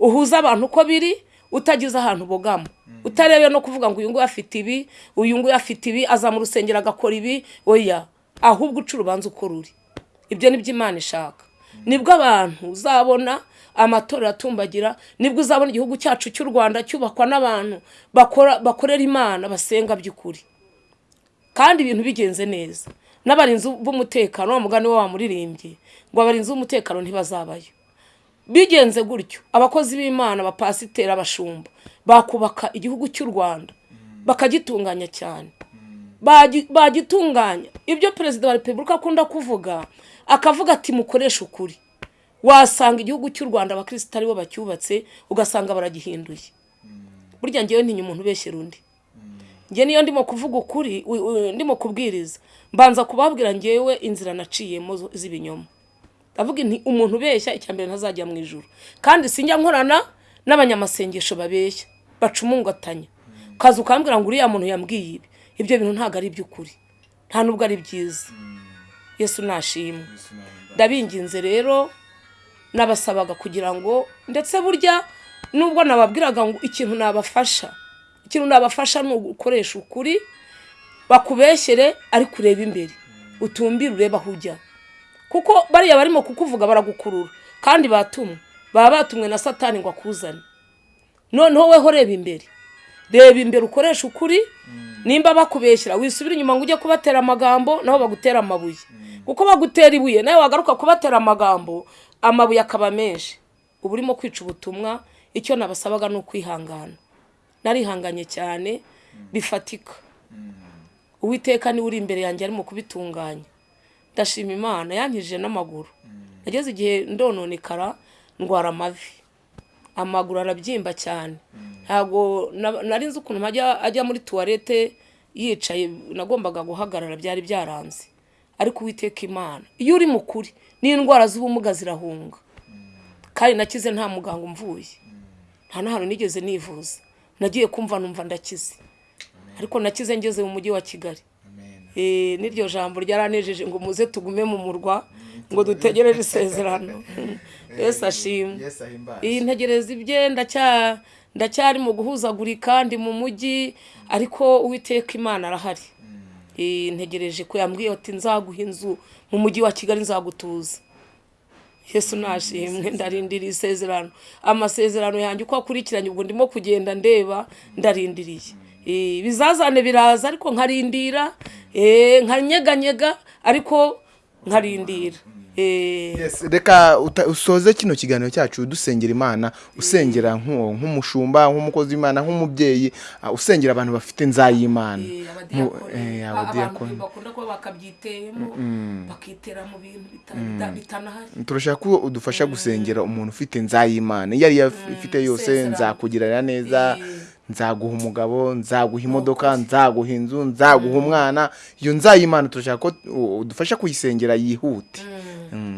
uhuza abantu uko biri utagize ahantu ubogama. Utarebe no kuvuga ngo uyu nguyu afite ibi uyu nguyu afite ibi aza mu rusengero agakora ibi oya. Ahubwo uca urubanza uko ruri. Ibyo ni byo imana ishaka. Ni bwo abantu uzabona amatora atumbagira ni bwo uzabona igihugu cyacu cy'u rwanda cyubakwa n'abantu bakorera imana basenga by'ukuri. Kandi ibintu bigenze neza. N'abarinzi b'umutekano wa mugani we wamuririmbye ngo abarinzi b'umutekano ntibazabayo. Bigenze gutyo. Abakozi b'imana abapasiteri abashumba bakubaka igihugu cy'u rwanda. Bakagitunganya cyane. Bagitunganya. Ibyo perezida wa repubulika akunda kuvuga akavuga ati mukoreshe ukuri. Wasanga igihugu cy'u rwanda abakirisitu ari bo bacyubatse ugasanga baragihinduye. Burya ngewe ntinya umuntu ubeshyera undi nge niyo ndimo kuvuga ukuri ndimo kubwiriza. Mbanza kubabwira ngewe inzira naciyemo z'ibinyoma. Ndavuga nti umuntu ubeshya icya mbere ntazajya mu ijoro kandi sinjya nkorana n'abanyamasengesho babeshya. Baca umungatanya kazi ukambwira ngo uriya muntu yambwiye ibi. Ibyo bintu ntabwo ari iby'ukuri. Nta nubwo ari byiza. Yesu nashimwe. Ndabinginze rero nabasabaga kugira ngo ndetse burya nubwo nababwiraga ngo ikintu nabafasha ikintu nabafasha ni ugukoresha ukuri bakubeshyere ariko urebe imbere. Utumbire urebe aho ujya kuko bariya barimo kukuvuga baragukurura kandi batumwe. Baba batumwe na satani ngo akuzane. Noneho weho reba imbere. Reba imbere ukoresha ukuri nimba bakubeshyira. Wisubira inyuma ngo ujye kubatera amagambo nabo bagutera amabuye. Kuko bagutera ibuye nawe wagaruka kubatera amagambo amabuye akaba menshi. Uba urimo kwica ubutumwa icyo nabasabaga ni ukwihangana. Narihanganye cyane bifatika. Uwiteka ni we uri imbere yanjye arimo kubitunganya. Ndashima imana yankije n'amaguru. Nageze igihe ndononekara ndwara amavi. Amaguru arabyimba cyane. Ntabwo nari nzi ukuntu ajya muri tuwarete yicaye nagombaga guhagarara byari byaranze. Ariko uwiteka imana. Iyo uri mu kuri n'indwara z'ubumuga zirahunga. Kandi nakize nta muganga umvuye. Nta n'ahantu nigeze nivuza. Nagiye kumva numva ndakize. Ariko nakize ngeze mu mujyi wa kigali. N'iryo jambo ryaranejeje ngo muze tugume mu murwa ngo dutegereze isezerano. Yesi ashimwe. Iyi ntegereza ibye ndacyari mu guhuzagurika ndi mu mujyi ariko uwiteka imana arahari. Ntegereje ko yambwiye ati nzaguha inzu mu mujyi wa kigali nzagutuza. Yesu nashimwe ndarindiriye isezerano. Amasezerano yanjye uko akurikiranye ubwo ndimo kugenda ndeba ndarindiriye. Bizazane biraza ariko nkarindira. Nkanyeganyega ariko nkarindira. Eh, reka uta- usoze kino kiganiro cyacu dusengera imana usengera nk'uwo nk'umushumba nk'umukozi w'imana nk'umubyeyi ah, usengera abantu bafite nzayimana eh, eh, abantu bakunda kuba bakabyiteyemo bakitera mu bintu bita- bitanahari. Turashaka ko udufasha gusengera umuntu ufite nzayimana iyo ariyo ifite yose nzakugirira neza Eh. nzaguha umugabo nzaguha imodoka nzaguha inzu nzaguha umwana. Iyo nzayimana turashaka ko udufasha kuyisengera yihute. Mm,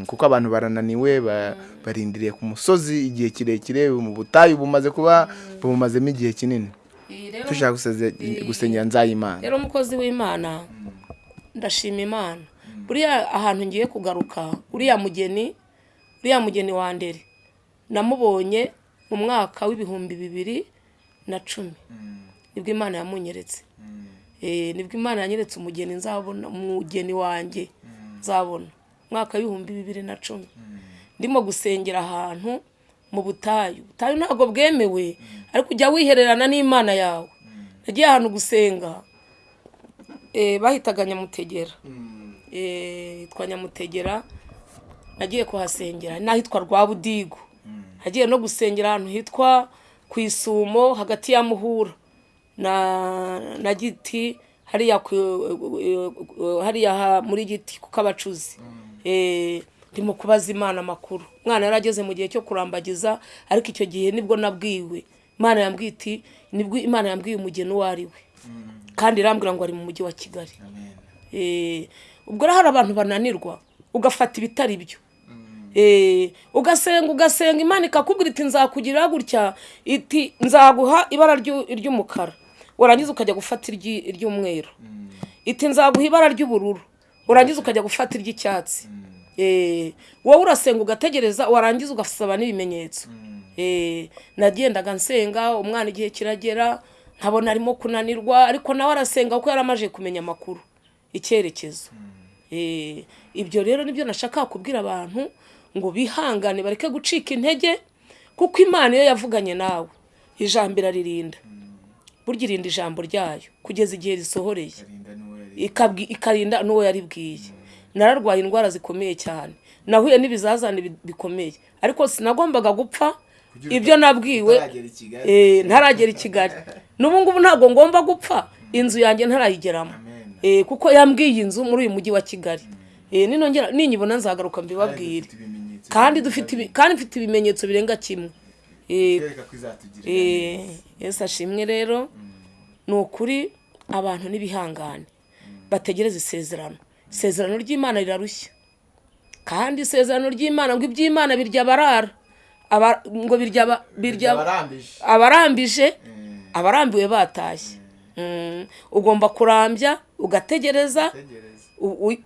kuko abantu barananiwe ba- barindiriye ku musozi igihe kirekire mu butayu bumaze kuba bumazemo igihe kinini. Eh, dushaka guseze- gusengera nzayimana. rero umukozi w'imana ndashima imana. Buriya ahantu ngiye kugaruka uriya mugeni uriya mugeni wa ndere namubonye mu mwaka w'ibihumbi bibiri na cumi. Nibwo imana yamunyeretse. Eh, ni bwo imana yanyeretse umugeni nzabona umugeni wanjye nzabona. Umwaka w'ibihumbi bibiri na cumi. Ndimo gusengera ahantu mu butayu. Ubutayu ntabwo bwemewe ariko ujya wihererana n'imana yawe. Nagiye ahantu gusenga eh, bahitaga nyamutegera. Eh, hitwa nyamutegera nagiye kuhasengera. N'ahitwa rwabudigo nagiye no gusengera ahantu hitwa ku isumo hagati ya muhura. Na giti hariya ha- muri giti kuko abacuzi Eh, ndimo kubaza imana amakuru. Umwana yari ageze mu gihe cyo kurambagiza ariko icyo gihe ni bwo nabwiwe. Imana yambwiye iti ni bwo imana yambwiye umugeni uwo ari we. Kandi irambwira ngo ari mu mujyi wa kigali. Eh, ubwo rero hari abantu bananirwa ugafata ibitari byo. Eh, ugasenga ugasenga imana ikakubwira iti nzakugirira gutya. Iti nzaguha ibara ryu- ry'umukara. Warangiza ukajya gufata iry- iry'umweru. Iti nzaguha ibara ry'ubururu. Urangiza ukajya gufata iry'icyatsi Eh, wowe urasenga ugategereza warangiza ugasaba n'ibimenyetso. Eh, nagendaga nsenga umwana igihe kiragera nkabona arimo kunanirwa ariko nawe arasenga kuko yari amaze kumenya amakuru icyerekezo. Eh, ibyo rero ni byo nashaka kubwira abantu ngo bihangane bareke gucika intege kuko imana iyo yavuganye nawe ijambo iraririnda. Burya irinda ijambo ryayo kugeza igihe risohoreye. Ikarinda n'uwo yaribwiye nararwaye indwara zikomeye cyane. Nahuye n'ibizazane bi- bikomeye. Ariko sinagombaga gupfa. Ibyo nabwiwe eh, ntaragera i kigali. N'ubu ngubu ntabwo ngomba gupfa. Inzu yanjye ntarayigeramo. Eh, kuko yambwiye inzu muri uyu mujyi wa kigali. Eh, ninongera ninyibona nzagaruka mbibabwire. Kandi dufite ibi- kandi mfite ibimenyetso birenga kimwe. Eh, Eh, yesu ashimwe rero. Ni ukuri abantu n'ibihangane bategereza isezerano. Isezerano ry'imana rirarushya. Kandi isezerano ry'imana ngo iby'imana birya abarara Aba- ngo birya aba- birya abarambije abarambiwe batashye. Mm, ugomba kurambya ugategereza.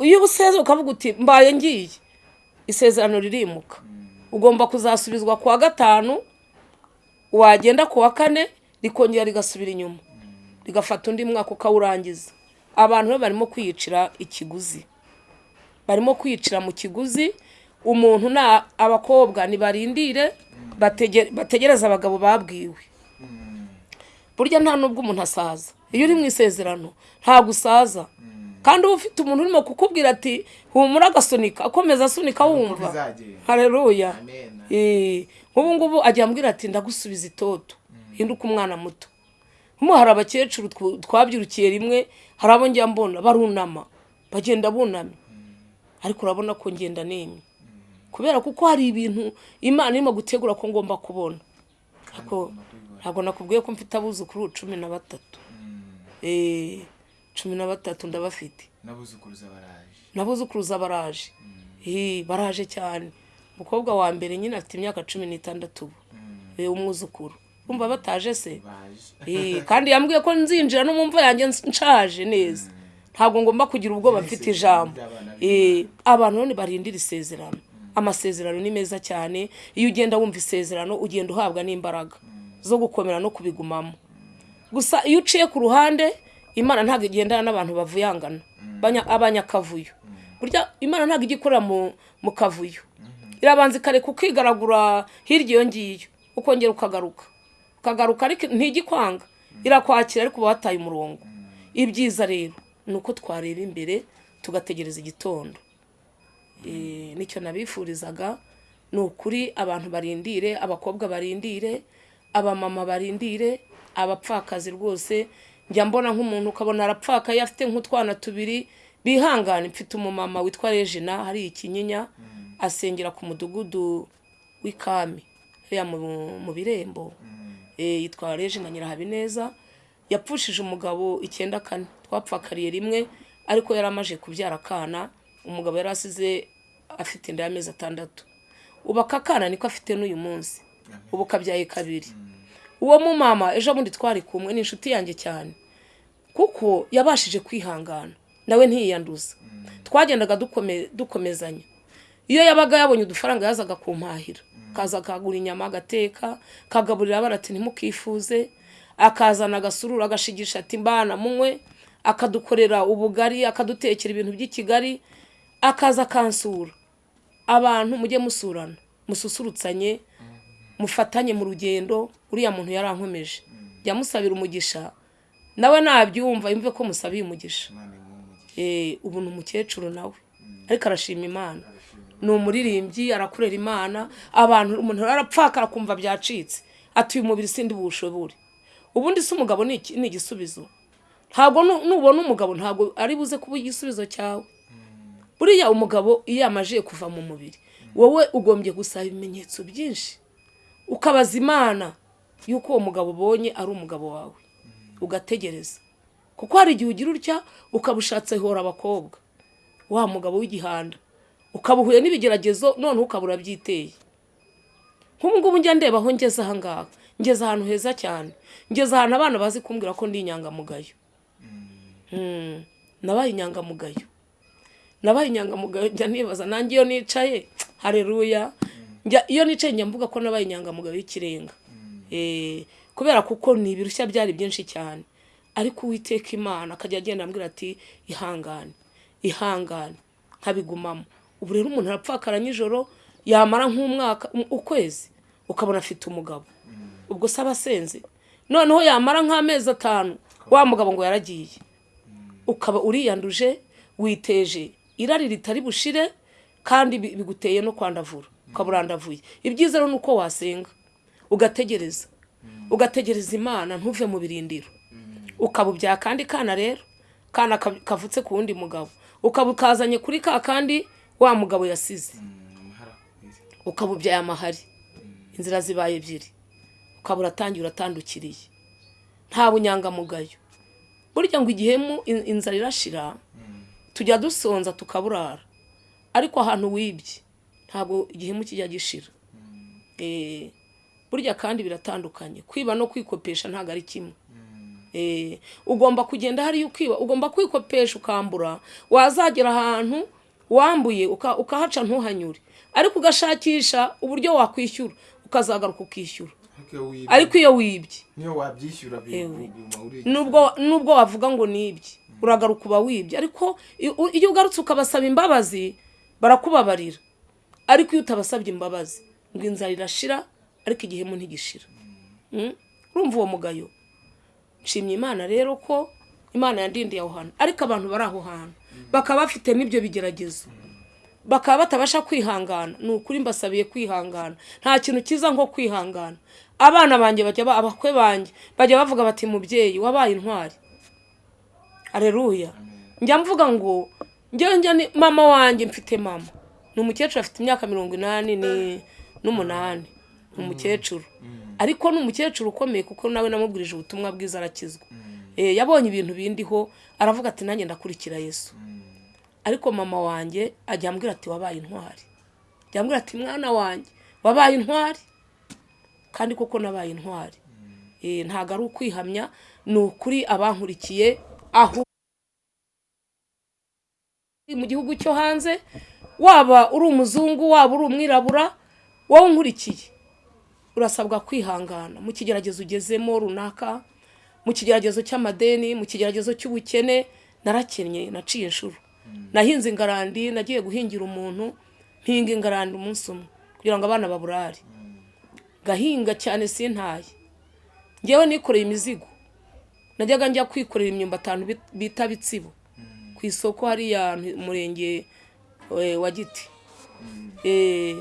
Iyo useze ukavuga uti mbaye ngiye. Isezerano ririmuka. Ugomba kuzasubizwa ku wa gatanu wagenda ku wa kane rikongera rigasubira inyuma. Rigafata undi mwaka ukawurangiza. Abantu rero barimo kwiyicira ikiguzi. Barimo kwiyicira mu kiguzi umuntu na abakobwa nibarindire batege- bategereze abagabo babwiwe. Burya nta nubwo umuntu asaza. Iyo uri mu isezerano ntabwo usaza. Kandi uba ufite umuntu urimo kukubwira ati humura agasunika akomeza asunika wumva. hareruya nk'ubu ngubu ajya ambwira ati ndagusubiza itoto. Hinduka umwana muto. Nk'ubu hari abakecuru tw- twabyirukiye rimwe hari abo njya mbona barunama bagenda bunamye ariko urabona ko ngenda nemye. Kubera kuko hari ibintu imana irimo gutegura ko ngomba kubona. Ariko ntabwo nakubwiye ko mfite abuzukuru cumi na batatu. Eh, cumi na batatu ndabafite. N'abuzukuruza baraje n'abuzukuruza baraje baraje cyane. Umukobwa wa mbere nyine afite imyaka cumi n'itandatu ubu. Eh, umwuzukuru. Urumva bataje se? Eh, kandi yambwiye ko nzinjira no mu mva yanjye nshaje neza. Ntabwo ngomba kugira ubwoba mfite ijambo. Eh, abantu none barindira isezerano. Amasezerano ni meza cyane. Iyo ugenda wumva isezerano ugenda uhabwa n'imbaraga zo gukomera no kubigumamo. Gusa iyo uciye ku ruhande imana ntabwo igendana n'abantu bavuyangana. Banya- abanyakavuyo. Burya imana ntabwo ijya ikorera mu kavuyo. Irabanza ikareka ukigaragura hirya iyo ngiyo ukongera ukagaruka. Ukagaruka ariko ntigikwanga. Irakwakira ariko uba wataye umurongo. Ibyiza rero ni uko twareba imbere tugategereza igitondo. Eh, ni cyo nabifurizaga ni ukuri abantu barindire abakobwa barindire abamama barindire abapfakazi rwose. Njya mbona nk'umuntu ukabona arapfakaye afite nk'utwana tubiri bihangane. Mfite umumama witwa regina hari ikinyinya asengera ku mudugudu w'ikami hariya mu- birembo. Eh, yitwa regina nyirahabineza. Yapfushije umugabo icyenda kane. Twapfakariye rimwe ariko yari amaze kubyara akana. Umugabo yari asize afite inda y'amezi atandatu. Ubu aka kana niko afite n'uyu munsi. Ubu kabyaye kabiri. Uwo mumama ejo bundi twari kumwe ni inshuti yanjye cyane. Kuko yabashije kwihangana. Nawe ntiyiyanduza twagendaga dukome- dukomezanya. Iyo yabaga yabonye udufaranga yazaga kumpahira. Kaza akagura inyama agateka kagaburira abana ati ntimukifuze. Akazana agasururu agashigisha ati mbana munywe. Akadukorera ubugari akadutekera ibintu by'i kigali akaza akansura. Abantu mujye musurana. Mususurutsanye mufatanye mu rugendo uriya muntu yarankomeje. Jya musabira umugisha nawe nabyumva yumve ko musabiye umugisha. Eh, ubu ni umukecuru nawe. Ariko arashima imana. Ni umuririmbyi arakorera imana abantu umuntu arapfaka akumva byacitse. Ati uyu mubiri sindi buwushobore ubundi se umugabo ni igisubizo. Ntabwo nu- nubona umugabo ntabwo ari buze kuba igisubizo cyawe. Buriya umugabo iyo yamajiye kuva mu mubiri wowe ugombye gusaba ibimenyetso byinshi. Ukabaza imana yuko uwo mugabo ubonye ari umugabo wawe. Ugategereza. Kuko hari igihe ugira utya ukaba ushatse hora abakobwa. Wa mugabo w'igihanda. Ukaba uhuye n'ibigeragezo noneho ukaba urabyiteye nk'ubu ngubu njya ndeba aho ngeze aha ngaha. Ngeze ahantu heza cyane. Ngeze ahantu abana bazi kumbwira ko ndi inyangamugayo. Mm, nabaye inyangamugayo. Nabaye inyangamugayo njya nibaza nanjye iyo nicaye hareruya njya iyo nicaye njya mvuga ko nabaye inyangamugayo y'ikirenga. Eh, kubera kuko ni ibirushya byari byinshi cyane. Ariko uwiteka imana akajya agenda ambwira ati ihangane ihangane nkabigumamo ubu rero umuntu arapfakara nijoro yamara nk'umwaka um- ukwezi ukabona afite umugabo. Ubwo se aba asenze. Noneho yamara nk'amezi atanu wa mugabo ngo yaragiye. Ukaba uriyanduje witeje irari ritari bushire kandi bi- biguteye no kwandavura. Ukaba urandavuye. Ibyiza rero ni uko wasenga. Ugategereza. Ugategereza imana ntuve mu birindiro. Ukaba ubya kandi kana rero kana ka- kavutse ku wundi mugabo. Ukaba ukazanye kuri ka kandi wa mugabo yasize. Ukaba ubyaye amahari. Inzira zibaye ebyiri. Ukaba uratangiye uratandukiriye. Nta bunyangamugayo burya ngo igihemu in- inzara irashira tujya dusonza tukaburara. Ariko ahantu wibye ntabwo igihemu kijya gishira. Eh, burya kandi biratandukanye. Kwiba no kwikopesha ntabwo ari kimwe. Eh, ugomba kugenda hariya ukiba ugomba kwikopesha ukambura wazagera ahantu wambuye uka- ukahaca ntuhanyure. Ariko ugashakisha uburyo wakwishyura ukazagaruka ukishyura. Ariko iyo wibye. Niyo wabyishyura Ewe. nubwo nubwo wavuga ngo nibye uragaruka uba wibye. Ariko iyo ugarutse ukabasaba imbabazi barakubabarira. Ariko iyo utabasabye imbabazi ngo inzara irashira ariko igihemu ntigishira. Mm? urumva uwo mugayo. Nshimye imana rero ko imana yandindiye aho hantu. Ariko abantu bari aho hantu. Bakaba bafite n'ibyo bigeragezo. Bakaba batabasha kwihangana. Ni ukuri mbasabiye kwihangana. Nta kintu cyiza nko kwihangana. Abana banjye bajya ba- abakwe banjye bajya bavuga bati mubyeyi wabaye intwari. Areruya njya mvuga ngo ni mama wanjye mfite mama. Ni umukecuru afite imyaka mirongo inani ni- n'umunani. Ni umukecuru. Ariko ni umukecuru ukomeye kuko nawe namubwirije ubutumwa bwiza arakizwa. Eh, yabonye ibintu bindiho aravuga ati nanjye ndakurikira yesu. Ariko mama wanjye ajya ambwira ati wabaye intwari. Ajya ambwira ati mwana wanjye wabaye intwari? Kandi koko nabaye intwari. Eh, ntabwo ari ukwihamya ni ukuri abankurikiye aho mu gihugu cyo hanze waba uri umuzungu waba uri umwirabura wowe unkurikiye. Urasabwa kwihangana. Mu kigeragezo ugezemo runaka mu kigeragezo cy'amadeni mu kigeragezo cy'ubukene narakennye naciye inshuro nahinze ingarandi nagiye guhingira umuntu mpinga ingarandi umunsi umwe kugira ngo abana baburare. Gahinga cyane sintaye. Ngewe nikoreye imizigo. Najyaga njya kwikorera imyumbati ahantu bit- bita bitsibo. Ku isoko hariya mu murenge eh, wa giti. Eh,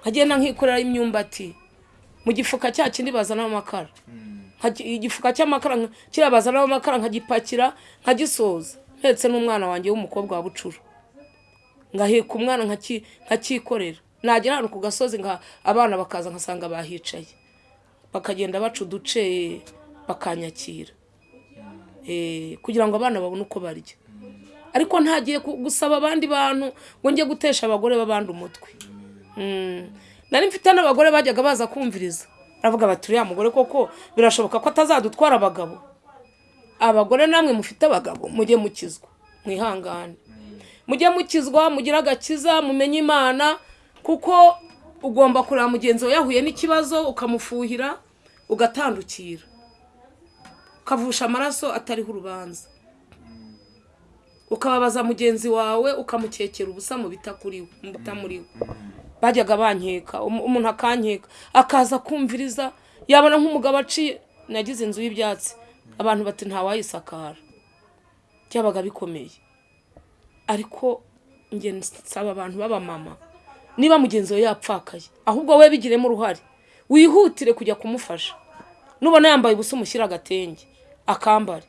nkagenda nkikorera imyumbati. Mu gifuka cya kindi bazanamo amakara Nkagi- igifuka cy'amakara nka- kiriya bazanamo amakara nkagipakira nkagisoza mpetse n'umwana wanjye w'umukobwa wa bucura. Ngaheka umwana nkaki- nkakikorera nagera ahantu ku gasozi abana bakaza nkasanga bahicaye. Bakagenda baca uduce bakanyakira. Eh, kugira ngo abana babone uko barya. Ariko ntagiye gusaba abandi bantu ngo njye gutesha abagore b'abandi umutwe. Mm. nari mfite n'abagore bajyaga baza kumviriza. Baravuga bati uriya mugore koko birashoboka ko atazadutwara abagabo? Abagore namwe mufite abagabo mujye mukizwa mwihangane. Mujye mukizwa mugire agakiza mumenye imana kuko ugomba kureba mugenzi wawe yahuye n'ikibazo ukamufuhira ugatandukira. Ukavusha amaraso atariho urubanza. Ukababaza mugenzi wawe ukamukekera ubusa mu bitamuriwe bajyaga bankeka um- umuntu akankeka akaza kumviriza yabona nk'umugabo aciye nagize inzu y'ibyatsi. Abantu bati ntawayisakara byabaga bikomeye. Ariko nsaba abantu b'abamama niba mugenzi we yapfakaye ahubwo we bigiremo uruhare wihutire kujya kumufasha. Nubona yambaye ubusa umushyira agatenge akambare.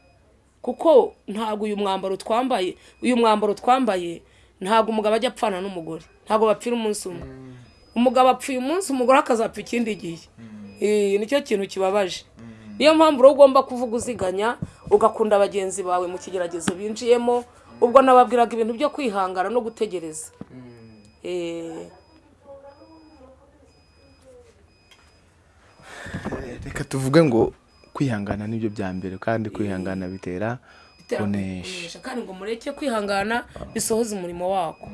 Kuko ntabwo uyu mwambaro twambaye uyu mwambaro twambaye ntabwo umugabo ajya apfana n'umugore. Ntabwo bapfira umunsi umwe. Umugabo apfuye umunsi umugore akazapfa ikindi gihe. Eh, ni cyo kintu kibabaje. Niyo mpamvu rero ugomba kuvuga uziganya ugakunda bagenzi bawe mu kigeragezo binjiyemo ubwo nababwiraga ibintu byo kwihangana no gutegereza. Eh, reka tuvuge ngo kwihangana ni byo bya mbere kandi kwihangana bitera kunesha. kandi ngo mureke kwihangana bisohoze umurimo wako.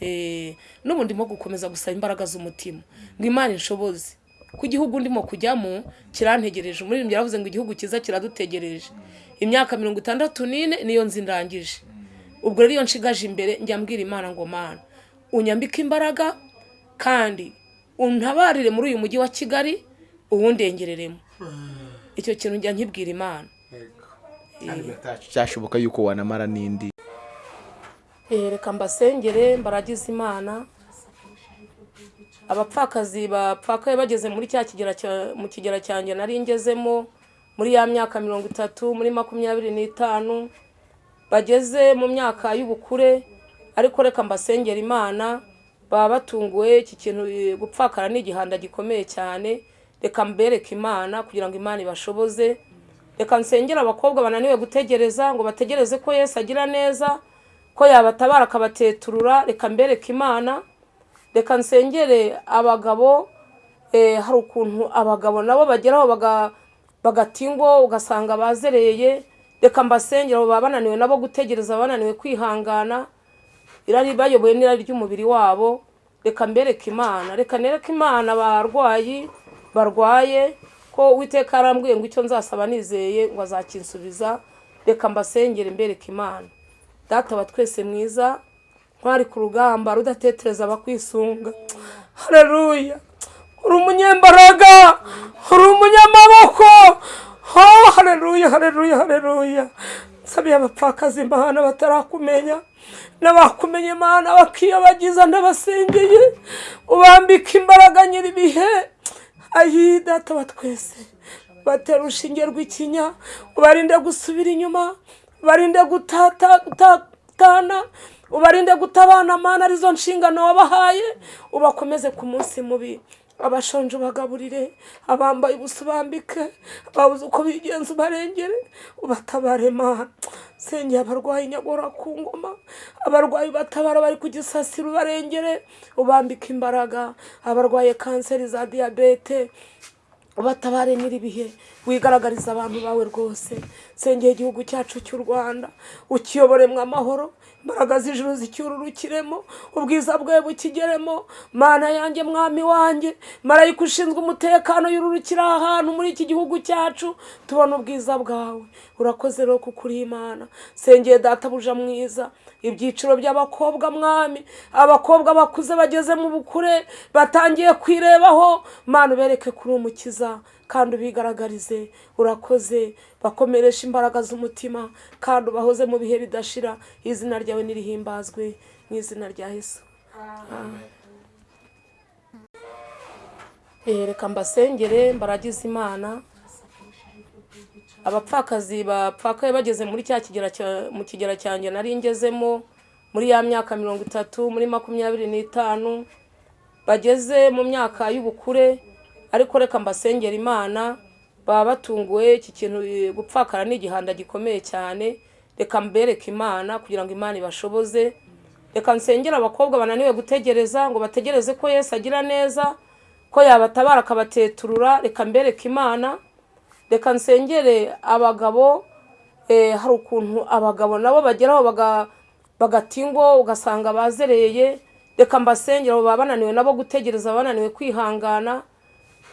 Eh, n'ubu ndimo gukomeza gusaba imbaraga z'umutima. Ngo imana inshoboze ku gihugu ndimo kujyamo kirantegereje. Umuririmbyi yaravuze ngo igihugu cyiza kiradutegereje. Imyaka mirongo itandatu n'ine niyo nzi ndangije. Ubwo rero iyo nshigaje imbere njya mbwira imana ngo mana unyambike imbaraga kandi untabarire muri uyu mujyi wa kigali uwundengereremo. Icyo kintu njya nkibwira imana. Cyashoboka yuko wanamara n'indi. Eh, reka mbasengere mbaragize imana. Abapfakazi bapfakaye bageze muri cya kigera cya- mu kigera cyanjye nari ngezemo muri ya myaka mirongo itatu muri makumyabiri n'itanu bageze mu myaka y'ubukure ariko reka mbasengera imana baba batunguwe iki kintu eh, gupfakara ni igihanda gikomeye cyane reka mbereke imana kugira ngo imana ibashoboze. Reka nsengere abakobwa bananiwe gutegereza ngo bategereze ko yesu agira neza ko yabatabara akabateturura. Reka mbereke imana. Reka nsengere abagabo eh, hari ukuntu abagabo nabo bageraho baga- bagatingo ugasanga bazereye. Reka mbasengere abo baba bananiwe nabo gutegereza bananiwe kwihangana. Irari bayobowe n'irari ry'umubiri wabo. Reka mbereke imana. Reka nereke imana abarwayi barwaye. Ko uwiteka yarambwiye ngo icyo nzasaba nizeye ngo azakinsubiza reka mbasengere mbereke imana. Data wa twese mwiza ntwari ku rugamba rudatetereza abakwisunga. Hareruya uri umunyembaraga uri umunyamaboko. Oh hareruya hareruya hareruya nsabiye abapfakazi imana batarakumenya n'abakumenye imana bakiyobagiza ndabasengeye ubambika imbaraga nyir'ibihe ayi data wa twese. Batera urushinge rw'ikinya ubarinde gusubira inyuma ubarinde gutata gutatana ubarinde gutabana amana ari zo nshingano wabahaye ubakomeze ku munsi mubi. Abashonje ubagaburire abambaye ubusa ubambike ababuze uko bigenza ubarengere ubatabare mana sengeye abarwayi nyagora ku ngoma abarwayi batabara bari ku gisasiro ubarengere ubambike imbaraga. Abarwaye kanseri za diyabete ubatabare nyir'ibihe wigaragariza abantu bawe rwose. Sengeye igihugu cyacu cy'u rwanda ukiyoboremo amahoro imbaraga z'ijuru zicyururukiremo ubwiza bwawe bukigeremo. Mana yanjye mwami wanjye marayika ushinzwe umutekano yururukira aha hantu muri iki gihugu cyacu tubona ubwiza bwawe. Urakoze rero kuko uri imana. Sengeye databuja mwiza. Ibyiciro by'abakobwa mwami. Abakobwa bakuze bageze mu bukure batangiye kwirebaho. Mana ubereke kuri umukiza kandi ubigaragarize urakoze bakomeresha imbaraga z'umutima kandi ubahoze mu bihe bidashira izina ryawe nirihimbazwe mu izina rya yesu. Eh, reka mbasengere mbaragize imana. Abapfakazi bapfakaye bageze muri cya mu kigera cyanjye nari ngezemo muri ya myaka mirongo itatu muri makumyabiri n'itanu bageze mu myaka y'ubukure ariko reka mbasengera imana baba batunguwe iki kintu eh, gupfakara ni igihanda gikomeye cyane. Reka mbereke imana kugira ngo imana ibashoboze. Reka nsengere abakobwa bananiwe gutegereza ngo bategereze ko yesu agira neza ko yabatabara akabateturura. Reka mbereke imana. Reka nsengere abagabo eh, hari ukuntu abagabo nabo bageraho baga- bagata ingo ugasanga bazereye. Reka mbasengere abo bananiwe nabo gutegereza bananiwe kwihangana.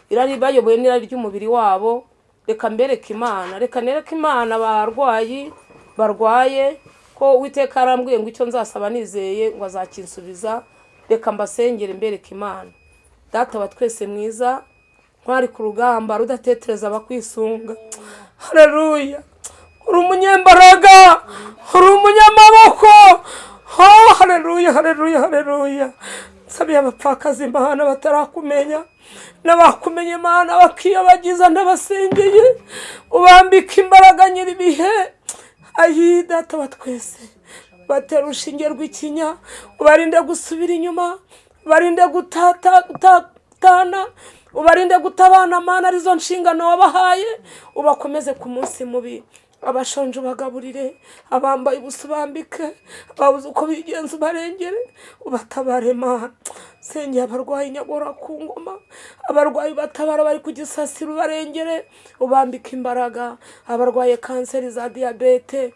Irari bayobowe n'irari ry'umubiri wabo. Reka mbereke imana. Reka nereke imana abarwayi barwaye ko uwiteka yarambwiye ngo icyo nzasaba nizeye ngo azakinsubiza. Reka mbasengere mbereke imana. Data wa twese mwiza ntwari ku rugamba rudatetereza abakwisunga. Hareruya uri umunyembaraga uri umunyamaboko. Oh hareruya hareruya hareruya nsabiye abapfakazi imana batarakumenya. N'abakumenye imana bakiyobagiza ndabasengeye ubambika imbaraga nyir'ibihe ayi data wa twese. Batera urushinge rw'ikinya ubarinde gusubira inyuma ubarinde gutata gutatana ubarinde gutabana amana ari zo nshingano wabahaye ubakomeze ku munsi mubi. Abashonje ubagaburire abambaye ubusa ubambike ababuze uko bigenza ubarengere ubatabare mana sengera abarwayi nyagora ku ngoma abarwayi batabara bari ku gisasiro ubarengere ubambike imbaraga. Abarwaye kanseri za diyabete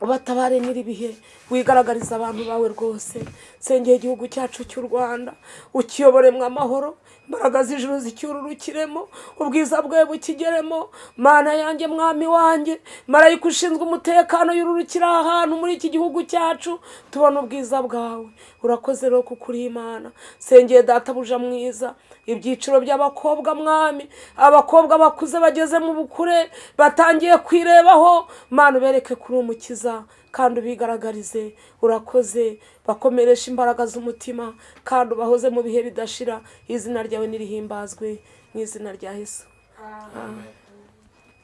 ubatabare nyir'ibihe wigaragariza abantu bawe rwose. Sengera igihugu cyacu cy'u rwanda ukiyoboremwo amahoro imbaraga z'ijuru zicyururukiremo ubwiza bwawe bukigeremo. Mana yanjye mwami wanjye marayika ushinzwe umutekano yururukira aha hantu muri iki gihugu cyacu tubona ubwiza bwawe. Urakoze rero kuko uri imana sengeye databuja mwiza. Ibyiciro by'abakobwa mwami. Abakobwa bakuze bageze mu bukure batangiye kwirebaho. Mana ubereke kuri umukiza. Kandi ubigaragarize urakoze bakomeresha imbaraga z'umutima kandi ubahoze mu bihe bidashira izina ryawe nirihimbazwe mu izina rya yesu Amen.